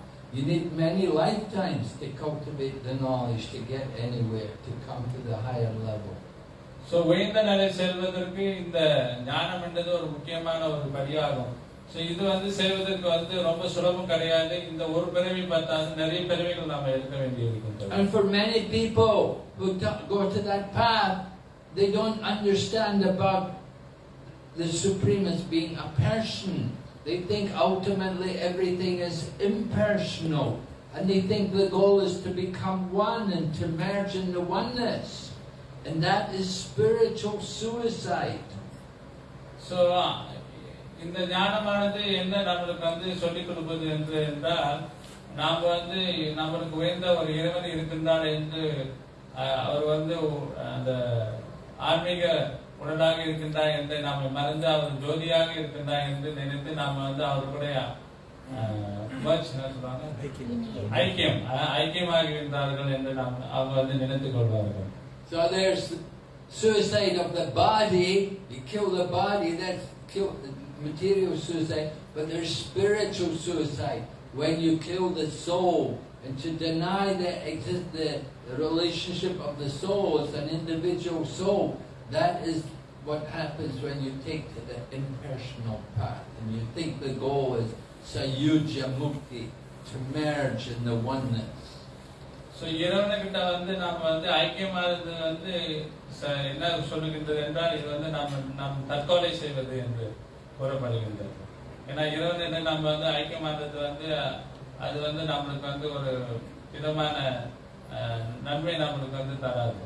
Speaker 1: You need many lifetimes to cultivate the knowledge to get anywhere, to come to the higher level.
Speaker 2: So உயர்ந்த நிலை செல்வதற்கு இந்த ஞானம் என்றது ஒரு முக்கியமான ஒரு படியாகும் ஸோ இது வந்து செய்வதற்கு வந்து ரொம்ப சுலபம் கிடையாது இந்த ஒரு பிறவி பார்த்தாது நிறைய பிறவிகள் நாம எடுக்க வேண்டி இருக்கின்றது
Speaker 1: And for many people who do- go to that path, they don't understand about the Supreme as being a person. They think ultimately everything is impersonal. And they think the goal is to become one and to merge in the oneness. And that is spiritual suicide.
Speaker 2: So இந்த ஞானமானது என்ன நம்மளுக்கு வந்து சொல்லிக் கொடுப்பது என்று என்றால் நாம் வந்து நம்மளுக்கு உயர்ந்த ஒரு இறைவன் இருக்கின்றார் என்று அஹ், அவர் வந்து அந்த ஆன்மீக உடனாக இருக்கின்றார் என்று நாம் மறந்து அவர் ஜோதியாக இருக்கின்றார் என்று நினைத்து நாம் வந்து அவர் கூட அஹ், merge என்ன சொல்றாங்க? ஐக்கியம் அஹ், ஐக்கியமாக இருந்தார்கள் என்று நாம் அவங்க வந்து நினைத்துக் கொள்வார்கள்
Speaker 1: So there's suicide of the body, you kill the body, that's kill material suicide, but there's spiritual suicide when you kill the soul. And to deny the exist the relationship of the soul as an individual soul, That is what happens when you take to the impersonal path and you think the goal is Sayujya Mukti, to merge in the oneness.
Speaker 2: So, இறைவனுக்கிட்ட வந்து நாம் வந்து ஐக்கியமானது வந்து என்ன சொல்லுகின்றது என்றால் இது வந்து நாம் நாம் தற்கொலை செய்வது என்று கூறப்படுகின்றது ஏன்னா இறைவன் என்ன நம்ம வந்து ஐக்கியமானது வந்து அது வந்து நம்மளுக்கு வந்து ஒரு விதமான நன்மை நம்மளுக்கு வந்து தராது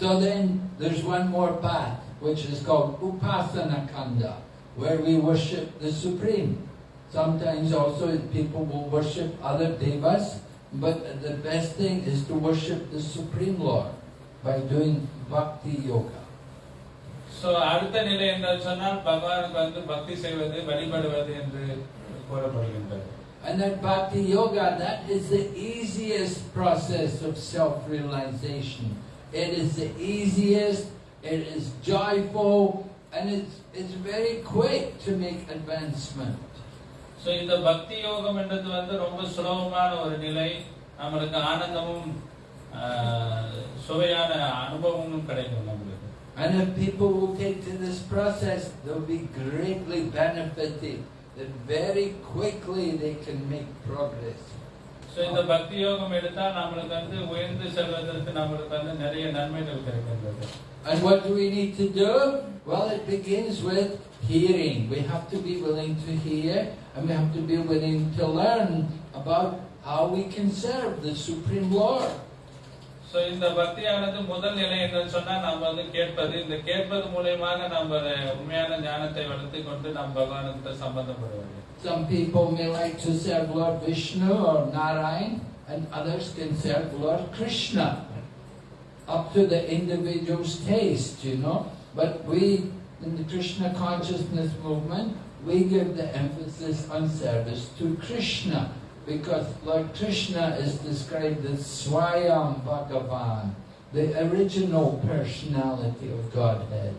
Speaker 1: So then there's one more path, which is called Upasana Kanda, where we worship the Supreme. Sometimes also people will worship other devas, but the best thing is to worship the Supreme Lord by doing Bhakti Yoga.
Speaker 2: So அடுத்த நிலை என்று சொன்னால் பகவானுக்கு வந்து பக்தி செய்வது வழிபடுவது என்று கூறப்படுகின்றது
Speaker 1: And that Bhakti Yoga, that is the easiest process of self-realization. It is the easiest, it is joyful, and it's, it's very quick to make advancement.
Speaker 2: So இந்த பக்தி யோகம் என்றது வந்து ரொம்ப சுலபமான ஒரு நிலை நம்மளுக்கு ஆனந்தமும் ஆஹ், சுவையான அனுபவமும் கிடைக்கும் நம்மளுக்கு
Speaker 1: And if people will take to this process, they'll be greatly benefited. That very quickly they can make progress.
Speaker 2: So இந்த பக்தி யோகம் எடுத்தால் நம்மளுக்கு வந்து உயர்ந்து செல்வதற்கு நம்மளுக்கு வந்து நிறைய நன்மைகள் கிடைக்கின்றது
Speaker 1: And what do we need to do? Well, it begins with hearing. We have to be willing to hear and we have to be willing to learn about how we can serve the Supreme Lord.
Speaker 2: So இந்த பக்தியானது முதல் நிலை என்று சொன்னால் நம்ம வந்து கேட்பது இந்த கேட்பது மூலியமாக நம்ம உண்மையான ஞானத்தை வளர்த்து கொண்டு நாம் பகவானுக்கு சம்பந்தப்படுவது
Speaker 1: Some people may like to serve Lord Vishnu or Narayan, and others can serve Lord Krishna. Up to the individual's taste, you know. But we, in the Krishna consciousness movement, we give the emphasis on service to Krishna because Lord Krishna is described as Swayam Bhagavan, the original personality of Godhead,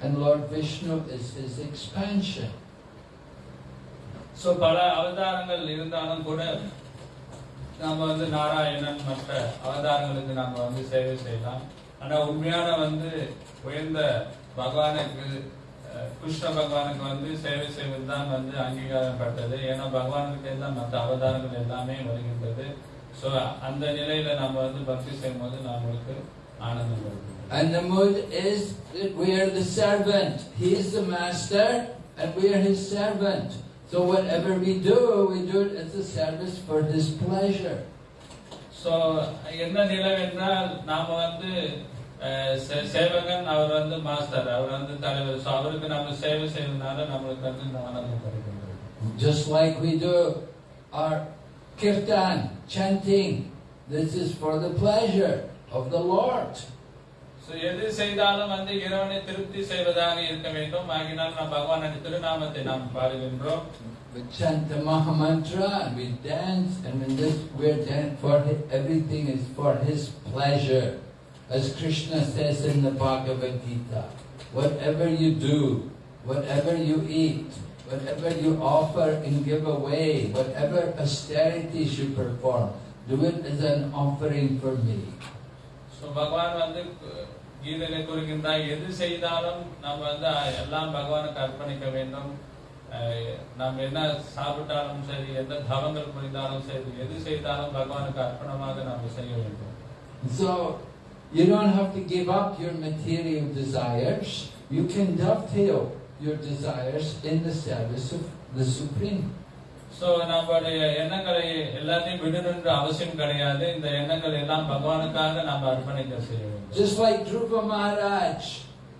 Speaker 1: and Lord Vishnu is his expansion.
Speaker 2: So பல அவதாரங்கள் இருந்தாலும் கூட நாம வந்து நாராயணன் மற்ற அவதாரங்களுக்கு நாம வந்து சேவை செய்யலாம் ஆனா உண்மையான வந்து உயர்ந்த பகவானுக்கு அஹ், கிருஷ்ண பகவானுக்கு வந்து சேவை செய்வது தான் வந்து அங்கீகாரப்பட்டது ஏன்னா பகவானுக்கு தான் மற்ற அவதாரங்கள் எல்லாமே வருகின்றது ஸோ அந்த நிலையில நம்ம வந்து பக்தி செய்யும் போது நம்மளுக்கு ஆனந்தம் வருது
Speaker 1: And the mood is that we are the servant. He is the master and we are his servant. So whatever we do, we do it as a service for his pleasure.
Speaker 2: So என்ன நிலை என்றால் நாம வந்து சேவகன் அவர் வந்து master அவர் வந்து தலைவர் so அவருக்கு நம்ம சேவை செய்யறதுனால நம்மளுக்கு வந்து இந்த ஆனந்தம் கிடைக்கின்றது
Speaker 1: Just like we do our kirtan, chanting. This is for the pleasure of the Lord.
Speaker 2: So எது செய்தாலும் வந்து இறைவனை திருப்தி செய்வதாக இருக்க வேண்டும் ஆகினால் நாம் பகவானின் திருநாமத்தை நாம் பாடுகின்றோம்
Speaker 1: We chant the Mahamantra and we dance and when this we're dance for hi- everything is for his pleasure. As Krishna says in the Bhagavad Gita, whatever you do, whatever you eat, whatever you offer and give away, whatever austerities you perform, do it as an offering for me.
Speaker 2: So பகவான் வந்து கு- கீதையில கூறுகின்றார் எது செய்தாலும் நம்ம வந்து அஹ், எல்லாம் பகவானுக்கு அர்ப்பணிக்க வேண்டும் அஹ், நாம் என்ன சாப்பிட்டாலும் சரி எந்த தவங்கள் புரிந்தாலும் சரி எது செய்தாலும் பகவானுக்கு அர்ப்பணமாக நாம் செய்ய வேண்டும்
Speaker 1: So, you don't have to give up your material desires. You can dovetail your desires in the service of the Supreme.
Speaker 2: So நம்மளுடைய எண்ணங்களை எல்லாத்தையும் விடணுன்ற அவசியம் கிடையாது இந்த எண்ணங்கள் எல்லாம் பகவானுக்காக நாம் அர்ப்பணிக்க செய்ய வேண்டும்
Speaker 1: Just like Dhruva Maharaj,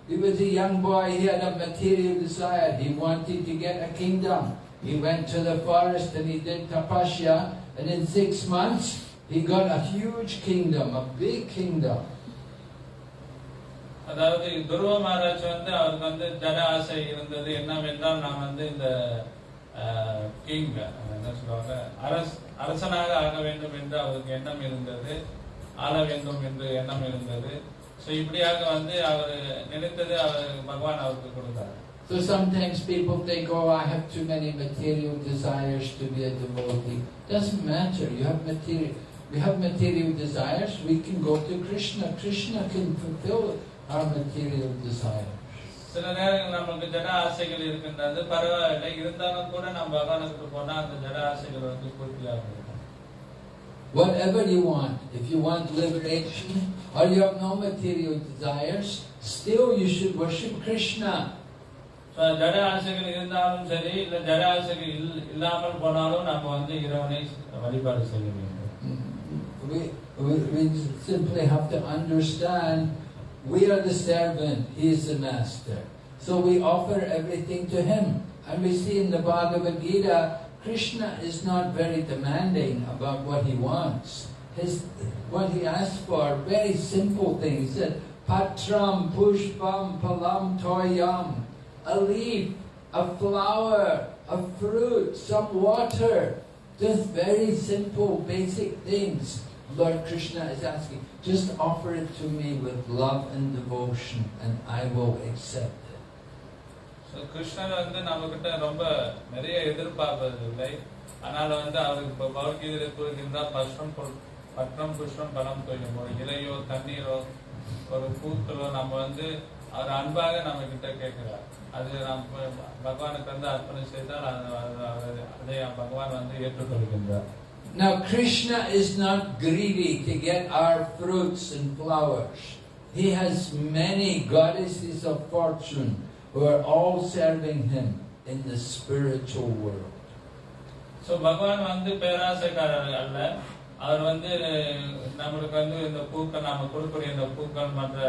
Speaker 1: he was a young boy, he had a material desire, he wanted to get a kingdom. He went to the forest and he did tapasya, and in six months he got a huge kingdom, a big kingdom.
Speaker 2: அதாவது துருவ மகாராஜ் வந்து அவருக்கு வந்து ஜட ஆசை இருந்தது என்னவென்றால் நான் வந்து இந்த கிங் என்ன சொல்லுவாங்க அரஸ் அரசனாக ஆக வேண்டும் என்று அவருக்கு எண்ணம் இருந்தது ஆள வேண்டும் என்று எண்ணம் இருந்தது ஸோ இப்படியாக வந்து அவர் நினைத்தது அவர் பகவான் அவருக்கு கொடுத்தார்
Speaker 1: So sometimes people think, oh, I have too many material desires to be a devotee. Doesn't matter. You have material. We have material desires. We can go to Krishna. Krishna can fulfill it. our material desires.
Speaker 2: சில நேரங்கள் நம்மளுக்கு ஜட ஆசைகள் இருக்கின்றது பரவாயில்லை இருந்தாலும் கூட நம்ம பகவானுக்கு போனா அந்த ஜட ஆசைகள் வந்து பூர்த்தியாகும்
Speaker 1: Whatever you want. If you want liberation or you have no material desires, still you should worship Krishna.
Speaker 2: So, ஜட ஆசைகள் இருந்தாலும் சரி இல்ல ஜட ஆசைகள் இல்- இல்லாமல் போனாலும் நம்ம வந்து இறைவனை வழிபாடு செய்ய வேண்டும்
Speaker 1: We, we, we simply have to understand we are the servant, he is the master. So we offer everything to him. And we see in the Bhagavad Gita, Krishna is not very demanding about what he wants. His, what he asks for, very simple things. He said, Patram pushpam palam toyam. A leaf, a flower, a fruit, some water. Just very simple, basic things. Lord Krishna is asking, just offer it to me with love and devotion, and I will accept it.
Speaker 2: So கிருஷ்ணர் வந்து நம்ம கிட்ட ரொம்ப நிறைய எதிர்பார்ப்பது இல்லை. ஆனால் வந்து அவருக்கு இப்போ பகவத்கீதையில கூறுகின்ற பஷ்டம் பட்டம் புஷ்பம் பலம் தொழிலும் ஒரு இலையோ தண்ணீரோ ஒரு பூக்களோ நம்ம வந்து அவர் அன்பாக நம்ம கிட்ட கேட்கிறார். அது நாம் பகவானுக்கு வந்து அர்ப்பணம் செய்தால் அதை பகவான் வந்து ஏற்றுக்கொள்கின்றார்.
Speaker 1: Now, Krishna is not greedy to get our fruits and flowers. He has many goddesses of fortune who are all serving him in the spiritual world.
Speaker 2: So பகவான் வந்து பேராசைக்காரர் அல்ல அவர் வந்து நம்மளுக்கு வந்து இந்த பூக்கள் நாம கொடுக்கக்கூடிய இந்த பூக்கள் மற்ற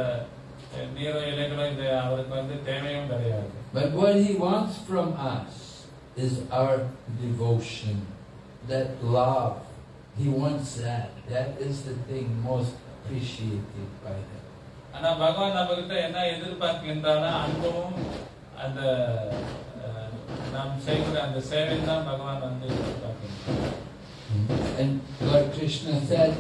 Speaker 2: அஹ், நீரோ இலைகளோ இது அவருக்கு வந்து தேவையும் கிடையாது
Speaker 1: But what he wants from us is our devotion, that love. He wants that. That is the thing most appreciated by him.
Speaker 2: ஆனா பகவான் நம்ம கிட்ட என்ன எதிர்பார்க்கின்றானா அன்பும் அந்த அஹ், நாம் செய்கிற அந்த சேவை தான் பகவான் வந்து எதிர்பார்க்கிறார்.
Speaker 1: And Lord Krishna said,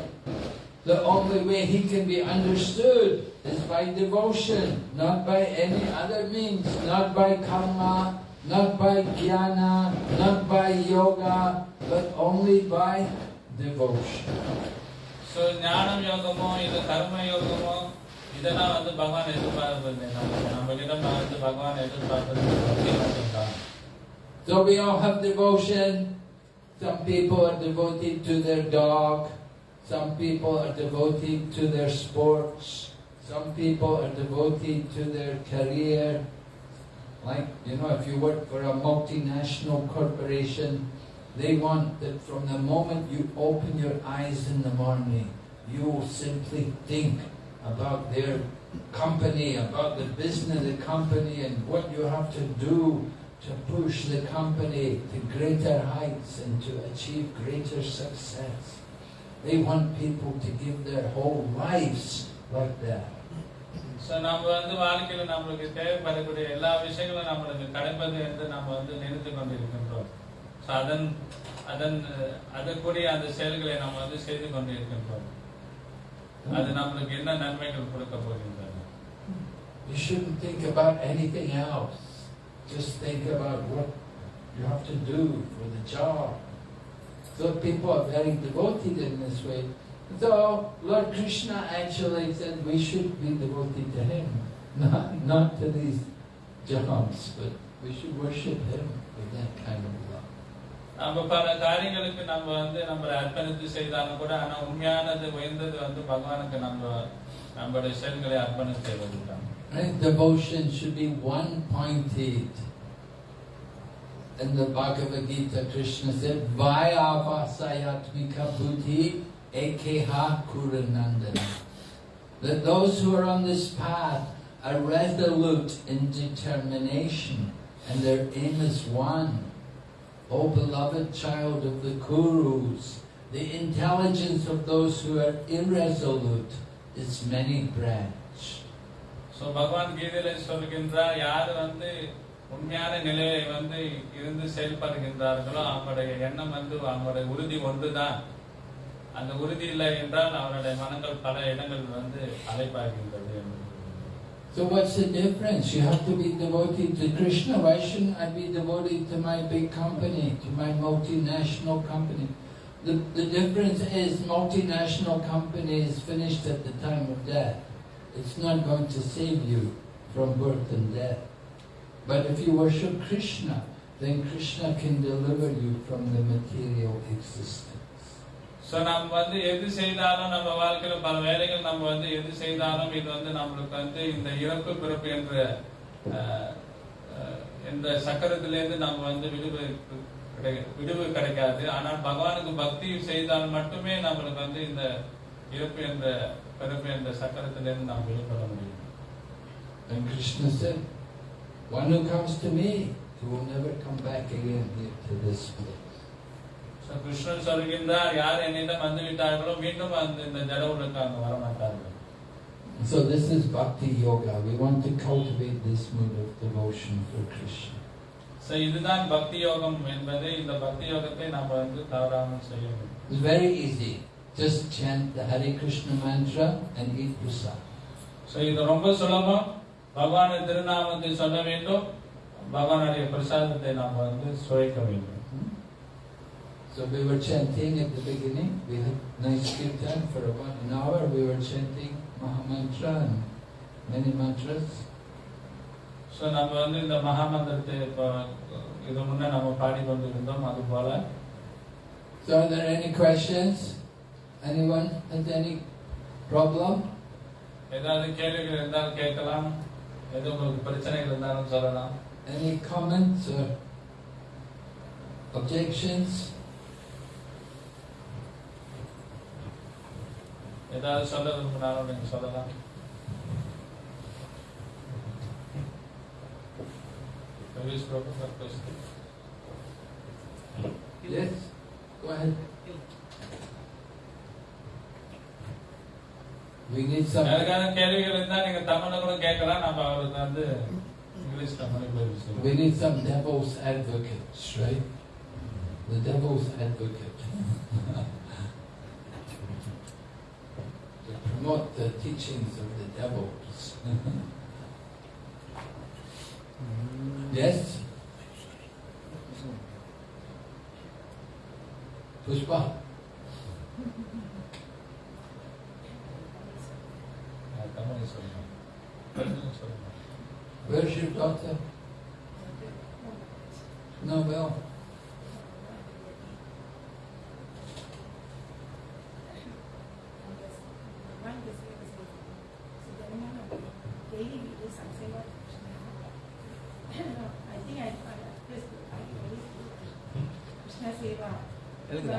Speaker 1: the only way he can be understood is by devotion, not by any other means, not by karma, not by jnana, not by yoga, but only by devotion.
Speaker 2: So ஞானம் யோகமோ இது கர்ம யோகமோ இதெல்லாம் வந்து பகவான் எதிர்பார்ப்பது நம்ம நம்ம கிட்ட வந்து பகவான் எதிர்பார்ப்பது பக்தி மட்டும்தான்
Speaker 1: So we all have devotion. Some people are devoted to their dog. Some people are devoted to their sports. Some people are devoted to their career. Like, you know, if you work for a multinational corporation, they want that from the moment you open your eyes in the morning, you simply think about their company, about the business of the company and what you have to do to push the company to greater heights and to achieve greater success. They want people to give their whole lives like that.
Speaker 2: So நம்ம வந்து வாழ்க்கையில நம்மளுக்கு தேவைப்படக்கூடிய எல்லா விஷயங்களும் நம்மளுக்கு கிடைப்பது என்று நம்ம வந்து நினைத்து கொண்டிருக்கின்றோம் ஸோ அதன் அதன் அதற்குரிய அந்த செயல்களை நம்ம வந்து செய்து கொண்டிருக்கின்றோம் அது நம்மளுக்கு என்ன நன்மைகள் கொடுக்க போகின்றது
Speaker 1: You shouldn't think about anything else. Just think about what you have to do for the job. So people are very devoted in this way. So Lord Krishna actually said we should be devoted to him, not, not to these jobs, but we should worship him with that kind of love.
Speaker 2: நம்ம
Speaker 1: Devotion should be one pointed. In the Bhagavad Gita, Krishna said, Vyavasayatmika buddhi ekeha kuranandana. That those who are on this path are resolute in determination and their aim is one. O beloved child of the Kurus, the intelligence of those who are irresolute is many branch.
Speaker 2: So பகவான் கீதையில சொல்கின்றார் யார் வந்து உண்மையான நிலையை வந்து இருந்து செயல்படுகின்றார்களோ அவங்களுடைய எண்ணம் வந்து அவங்களுடைய உறுதி ஒன்றுதான் அந்த உறுதி இல்லை என்றால் அவருடைய மனங்கள் பல இடங்கள் வந்து அலைப்பாகின்றது என்று
Speaker 1: So what's the difference? You have to be devoted to Krishna. Why shouldn't I be devoted to my big company, to my multinational company? The, the difference is multinational company is finished at the time of death. It's not going to save you from birth and death. But if you worship Krishna, then Krishna can deliver you from the material existence.
Speaker 2: So நம்ம வந்து எது செய்தாலும் நம்ம வாழ்க்கையில பல வேலைகள் நம்ம வந்து எது செய்தாலும் இது வந்து நம்மளுக்கு வந்து இந்த இறப்பு பிறப்பு என்ற இந்த சக்கரத்திலேருந்து நம்ம வந்து விடுவு கிடை- விடுவு கிடைக்காது ஆனால் பகவானுக்கு பக்தி செய்தால் மட்டுமே நம்மளுக்கு வந்து இந்த இறப்பு என்ற பிறப்பு என்ற சக்கரத்திலேருந்து நாம் விடுபட முடியும்
Speaker 1: And Krishna said, one who comes to me, he will never come back again here to this place.
Speaker 2: Krishnan சொல்கின்றார் யார் என்னிடம் வந்து விட்டார்களோ மீண்டும் அந்த இந்த ஜட உலகம் அங்க வரமாட்டார்கள்
Speaker 1: So this is bhakti yoga. We want to cultivate this mood of devotion for Krishna.
Speaker 2: So இதுதான் பக்தி யோகம் என்பது இந்த பக்தி யோகத்தை நம்ம வந்து தவறாமல் செய்ய வேண்டும்
Speaker 1: It's very easy. Just chant the Hare Krishna mantra and eat prasad.
Speaker 2: So இது ரொம்ப சுலபம் பகவானின் திருநாமத்தை சொல்ல வேண்டும் பகவானுடைய பிரசாதத்தை நாம் வந்து சுவைக்க வேண்டும்?
Speaker 1: So we were chanting at the beginning. We had nice kirtan for about an hour. We were chanting Mahamantra and many mantras.
Speaker 2: So நம்ம வந்து இந்த மகாமந்திரத்தை இப்போ இது முன்னே நம்ம பாடிக்கொண்டிருந்தோம் அது போல
Speaker 1: So are there any questions? Anyone has any problem?
Speaker 2: ஏதாவது கேள்விகள் இருந்தால் கேட்கலாம் எது உங்களுக்கு பிரச்சனைகள் இருந்தாலும் சொல்லலாம்
Speaker 1: Any comments or objections?
Speaker 2: ஏதாவது சொல்ல விரும்பினாலும் நீங்க சொல்லலாம் Maybe it's proper for question.
Speaker 1: Yes? Go ahead. We need some.
Speaker 2: யாருக்காவது கேள்விகள் இருந்தா நீங்க தமிழ்ல கூட கேட்கலாம் நம்ம அவருக்கு வந்து இங்கிலீஷ் தமிழ் பேர்
Speaker 1: We
Speaker 2: சொல்லுங்க
Speaker 1: need some devil's advocates, right? The devil's advocate. Promote the teachings of the devils. yes? Pushpa?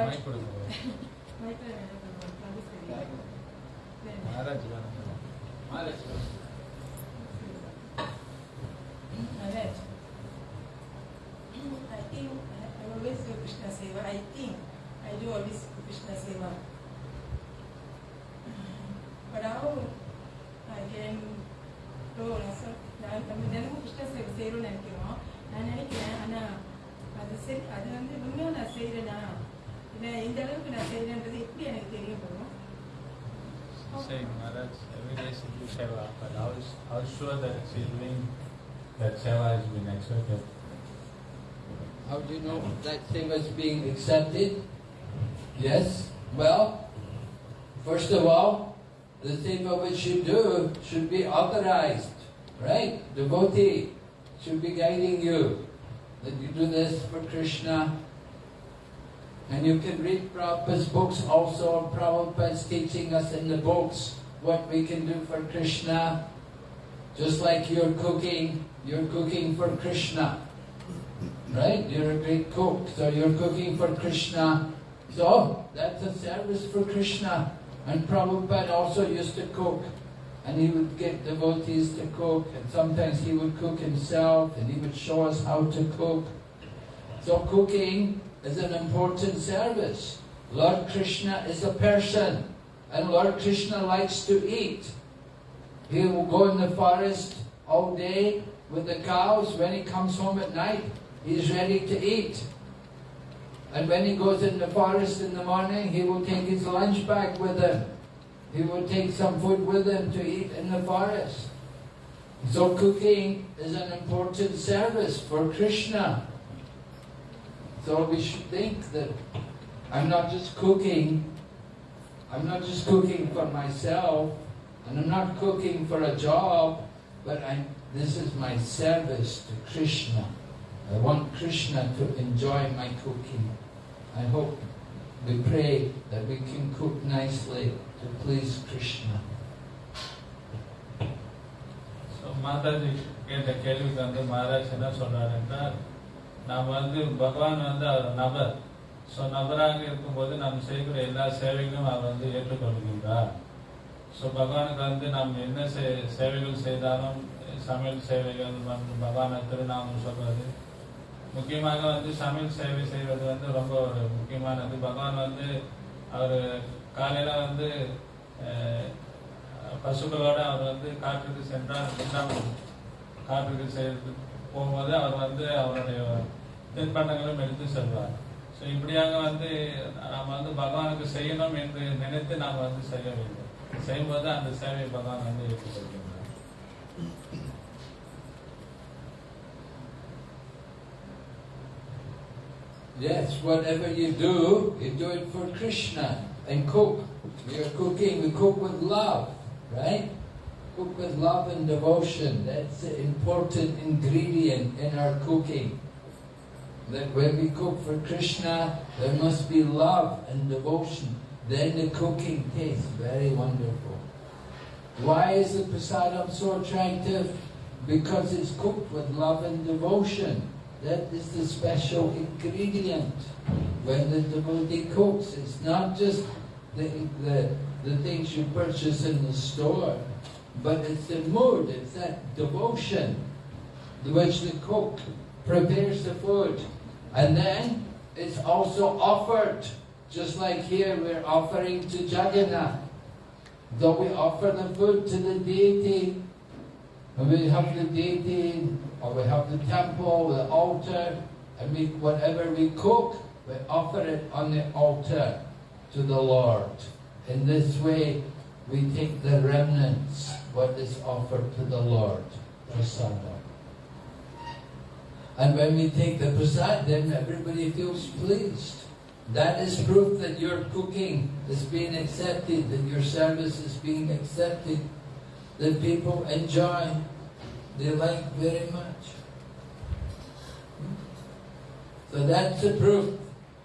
Speaker 3: Microsoft. That seva
Speaker 2: has been accepted
Speaker 1: How do you know that seva is being accepted? Yes. Well, first of all, the seva which you do should be authorized, right? Devotee should be guiding you that you do this for Krishna. And you can read Prabhupada's books also. Prabhupada's teaching us in the books what we can do for Krishna. Just like you're cooking, you're cooking for Krishna. Right? You're a great cook, so you're cooking for Krishna. So that's a service for Krishna. And Prabhupada also used to cook. And he would get devotees to cook, and sometimes he would cook himself, and he would show us how to cook. So cooking is an important service. Lord Krishna is a person, and Lord Krishna likes to eat. He will go in the forest all day with the cows. When he comes home at night, he's ready to eat. And when he goes in the forest in the morning, he will take his lunch bag with him. He will take some food with him to eat in the forest. So cooking is an important service for Krishna. So we should think that I'm not just cooking, I'm not just cooking for myself, and I'm not cooking for a job, but I'm, this is my service to Krishna. I want Krishna to enjoy my cooking. I hope we pray that we can cook nicely to please Krishna.
Speaker 2: So Mataji கேட்ட கேள்விக்கு வந்து மகாராஜ் என்ன சொல்றாரு என்றால் நாம் வந்து பகவான் வந்து அவர் நபர் ஸோ நபராக இருக்கும்போது நாம் செய்கிற எல்லா சேவைகளும் அவர் வந்து ஏற்றுக்கொள்கின்றார் ஸோ பகவானுக்கு வந்து நாம் என்ன செ சேவைகள் செய்தாலும் சமையல் சேவைகள் மற்றும் பகவானை திருநாமம் சொல்வது முக்கியமாக வந்து சமையல் சேவை செய்வது வந்து ரொம்ப ஒரு முக்கியமானது. பகவான் வந்து அவர் காலையில் வந்து பசுக்களோடு அவர் வந்து காற்றுக்கு சென்றார். பிருந்தாவனம் காற்றுக்கு சென்று போகும்போது அவர் வந்து அவருடைய தின்பண்டங்களும் எடுத்து செல்வார். ஸோ இப்படியாக வந்து நாம் வந்து பகவானுக்கு செய்யணும் என்று நினைத்து நாம் வந்து செய்ய வேண்டும். செய்யும்போது அந்த சேவை பகவான் வந்து ஏற்றுக்கொள்கின்றார்
Speaker 1: Yes, whatever you do, you do it for Krishna. And cook. We are cooking, we cook with love, right? Cook with love and devotion. That's the important ingredient in our cooking. That when we cook for Krishna, there must be love and devotion. Then the cooking tastes very wonderful. Why is the prasadam so attractive? Because it's cooked with love and devotion. That is the special ingredient when the devotee cooks. It's not just the, the, the things you purchase in the store, but it's the mood, it's that devotion which the cook prepares the food. And then it's also offered, just like here we're offering to Jagannath. Though we offer the food to the deity, And we have the deity, or we have the temple, the altar, and we, whatever we cook, we offer it on the altar to the Lord. In this way, we take the remnants, what is offered to the Lord, prasada. And when we take the prasad, then everybody feels pleased. That is proof that your cooking is being accepted, that your service is being accepted, that people enjoy, they like very much. So that's the proof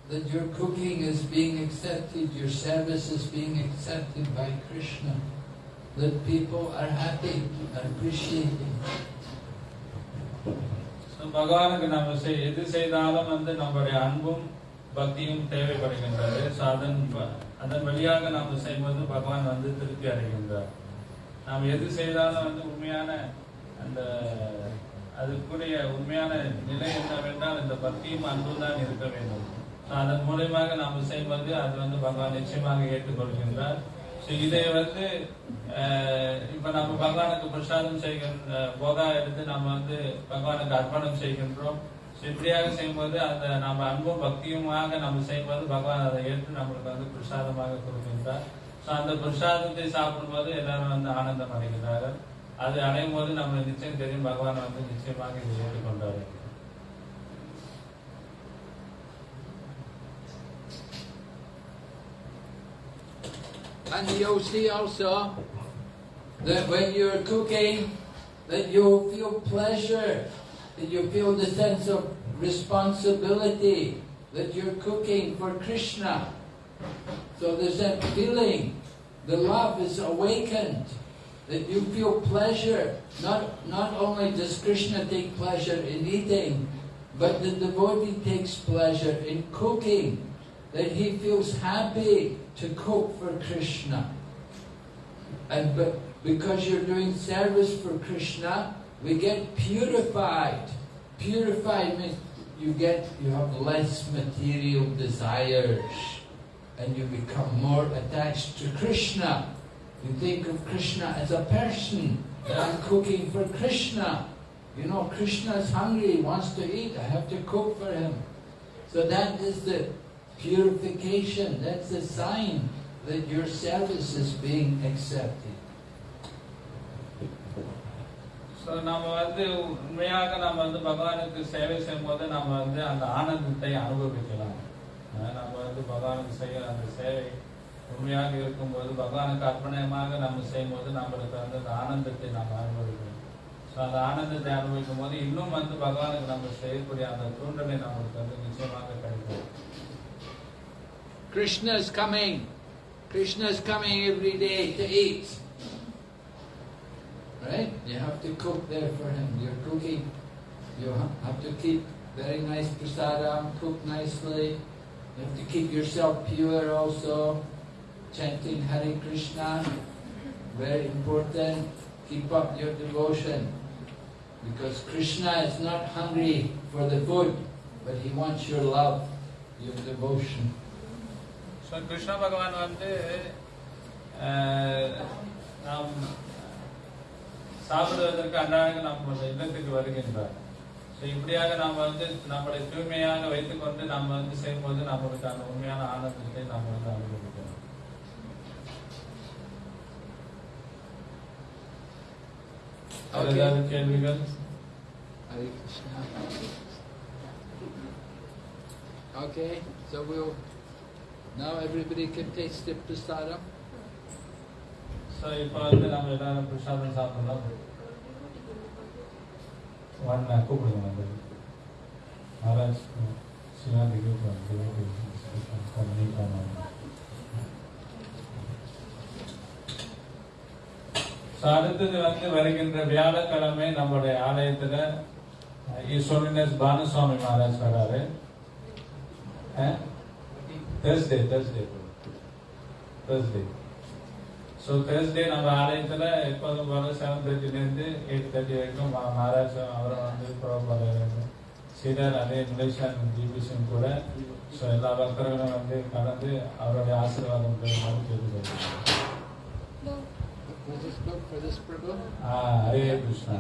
Speaker 1: that your cooking is being accepted, your service is being accepted by Krishna, that people are happy, are appreciating.
Speaker 2: So, பகவானுக்கு நம்ம செய் எது செய்தாலும் வந்து நம்முடைய அன்பும் பக்தியும் தேவைப்படுகின்றது. ஸோ அதன் அதன் வழியாக நாம் செய்யும்போது பகவான் வந்து திருப்தி அடைகின்றார். நாம் எது செய்தாலும் வந்து உண்மையான அந்த அதுக்குரிய உண்மையான நிலை என்னவென்றால் இந்த பக்தியும் அன்பும் தான் இருக்க வேண்டும். அதன் மூலியமாக நாம் செய்வது அது வந்து பகவான் நிச்சயமாக ஏற்றுக்கொள்கின்றார். ஸோ இதை வந்து இப்ப நம்ம பகவானுக்கு பிரசாதம் செய்கின்ற போதா எடுத்து நம்ம வந்து பகவானுக்கு அர்ப்பணம் செய்கின்றோம். இப்படியாக செய்யும்போது அந்த நம்ம அன்பும் பக்தியுமாக நம்ம செய்யும்போது பகவான் அதை ஏற்று நம்மளுக்கு வந்து பிரசாதமாக கொடுக்கின்றார். ஸோ அந்த பிரசாதத்தை சாப்பிடும்போது எல்லாரும் வந்து ஆனந்தம் அடைகிறார்கள். அது அடையும் போது நம்ம நிச்சயம் தெரியும் பகவான் வந்து நிச்சயமாக இதை ஏற்றுக்கொண்டார்.
Speaker 1: And you'll see also that when you're cooking, that you'll feel pleasure, that you feel the sense of responsibility, that you're cooking for Krishna. So there's that feeling, the love is awakened, that you feel pleasure. Not, not only does Krishna take pleasure in eating, but the devotee takes pleasure in cooking, that he feels happy to cook for Krishna. And but because you're doing service for Krishna, we get purified. Purified means you get you have less material desires and you become more attached to Krishna. You think of Krishna as a person. I'm cooking for Krishna. You know, Krishna is hungry, he wants to eat, I have to cook for him. So that is the purification, that's the sign that your service is being accepted.
Speaker 2: நம்ம வந்து உண்மையாக நம்ம வந்து பகவானுக்கு சேவை செய்யும் போது நம்ம வந்து அந்த ஆனந்தத்தை அனுபவிக்கலாம் நம்ம வந்து பகவானுக்கு செய்ய அந்த சேவை உண்மையாக இருக்கும்போது பகவானுக்கு அர்ப்பணமாக நம்ம செய்யும் போது நம்மளுக்கு வந்து அந்த ஆனந்தத்தை நம்ம அனுபவிக்கணும் ஸோ அந்த ஆனந்தத்தை அனுபவிக்கும் போது இன்னும் வந்து பகவானுக்கு நம்ம செய்யக்கூடிய அந்த தூண்டலை நம்மளுக்கு வந்து நிச்சயமாக கிடைக்கும்
Speaker 1: Krishna is coming. Krishna is coming every day to eat. right? You have to cook there for him. You're cooking. You have to keep very nice prasadam, cook nicely. You have to keep yourself pure also. Chanting Hare Krishna, very important. Keep up your devotion. Because Krishna is not hungry for the food, but he wants your love, your devotion.
Speaker 2: So Krishna Bhagavan, uh, um, சாப்பிடுவதற்கு அன்றாக நம்ம இல்லத்துக்கு வருகின்றார் so இப்படியாக நாம் வந்து நம்மளை தூய்மையாக வைத்துக்கொண்டு நம்ம வந்து செய்யும்போது நம்மளுக்கு அந்த உண்மையான ஆனந்தத்தை நாம் வந்து அனுபவிக்கிறோம். ஏதாவது கேள்விகள்
Speaker 1: Hare Krishna. Okay, so we'll now everybody can taste the prasadam.
Speaker 2: So இப்போ வந்து நம்ம எல்லாரும் பிரசாதம் சாப்பிடலாம் ஒன் கூப்பிடுங்க வந்து மகாராஜ் சிவாந்தி கூப்பிடுவாங்க ஸோ அடுத்தது வந்து வருகின்ற வியாழக்கிழமை நம்மளுடைய ஆலயத்துல ஈஸ்வரனஸ் பானுசுவாமி மகாராஜ் வராரு Thursday Thursday Thursday so Thursday நம்ம ஆலயத்தில் எப்போதும் போல செவன் தேர்ட்டிலேருந்து எயிட் தேர்ட்டி வரைக்கும் மகாராஜ் அவரை வந்து ப்ரோபால் சீடர் அதே மலேசியன் ஜிபிசியும் கூட. ஸோ எல்லா பக்தர்களும் வந்து கலந்து அவருடைய ஆசீர்வாதம் பெறுமாறு கேட்டுக்கொள்கிறேன்
Speaker 1: Prabhu?
Speaker 2: ஆ, ஹரே கிருஷ்ணா.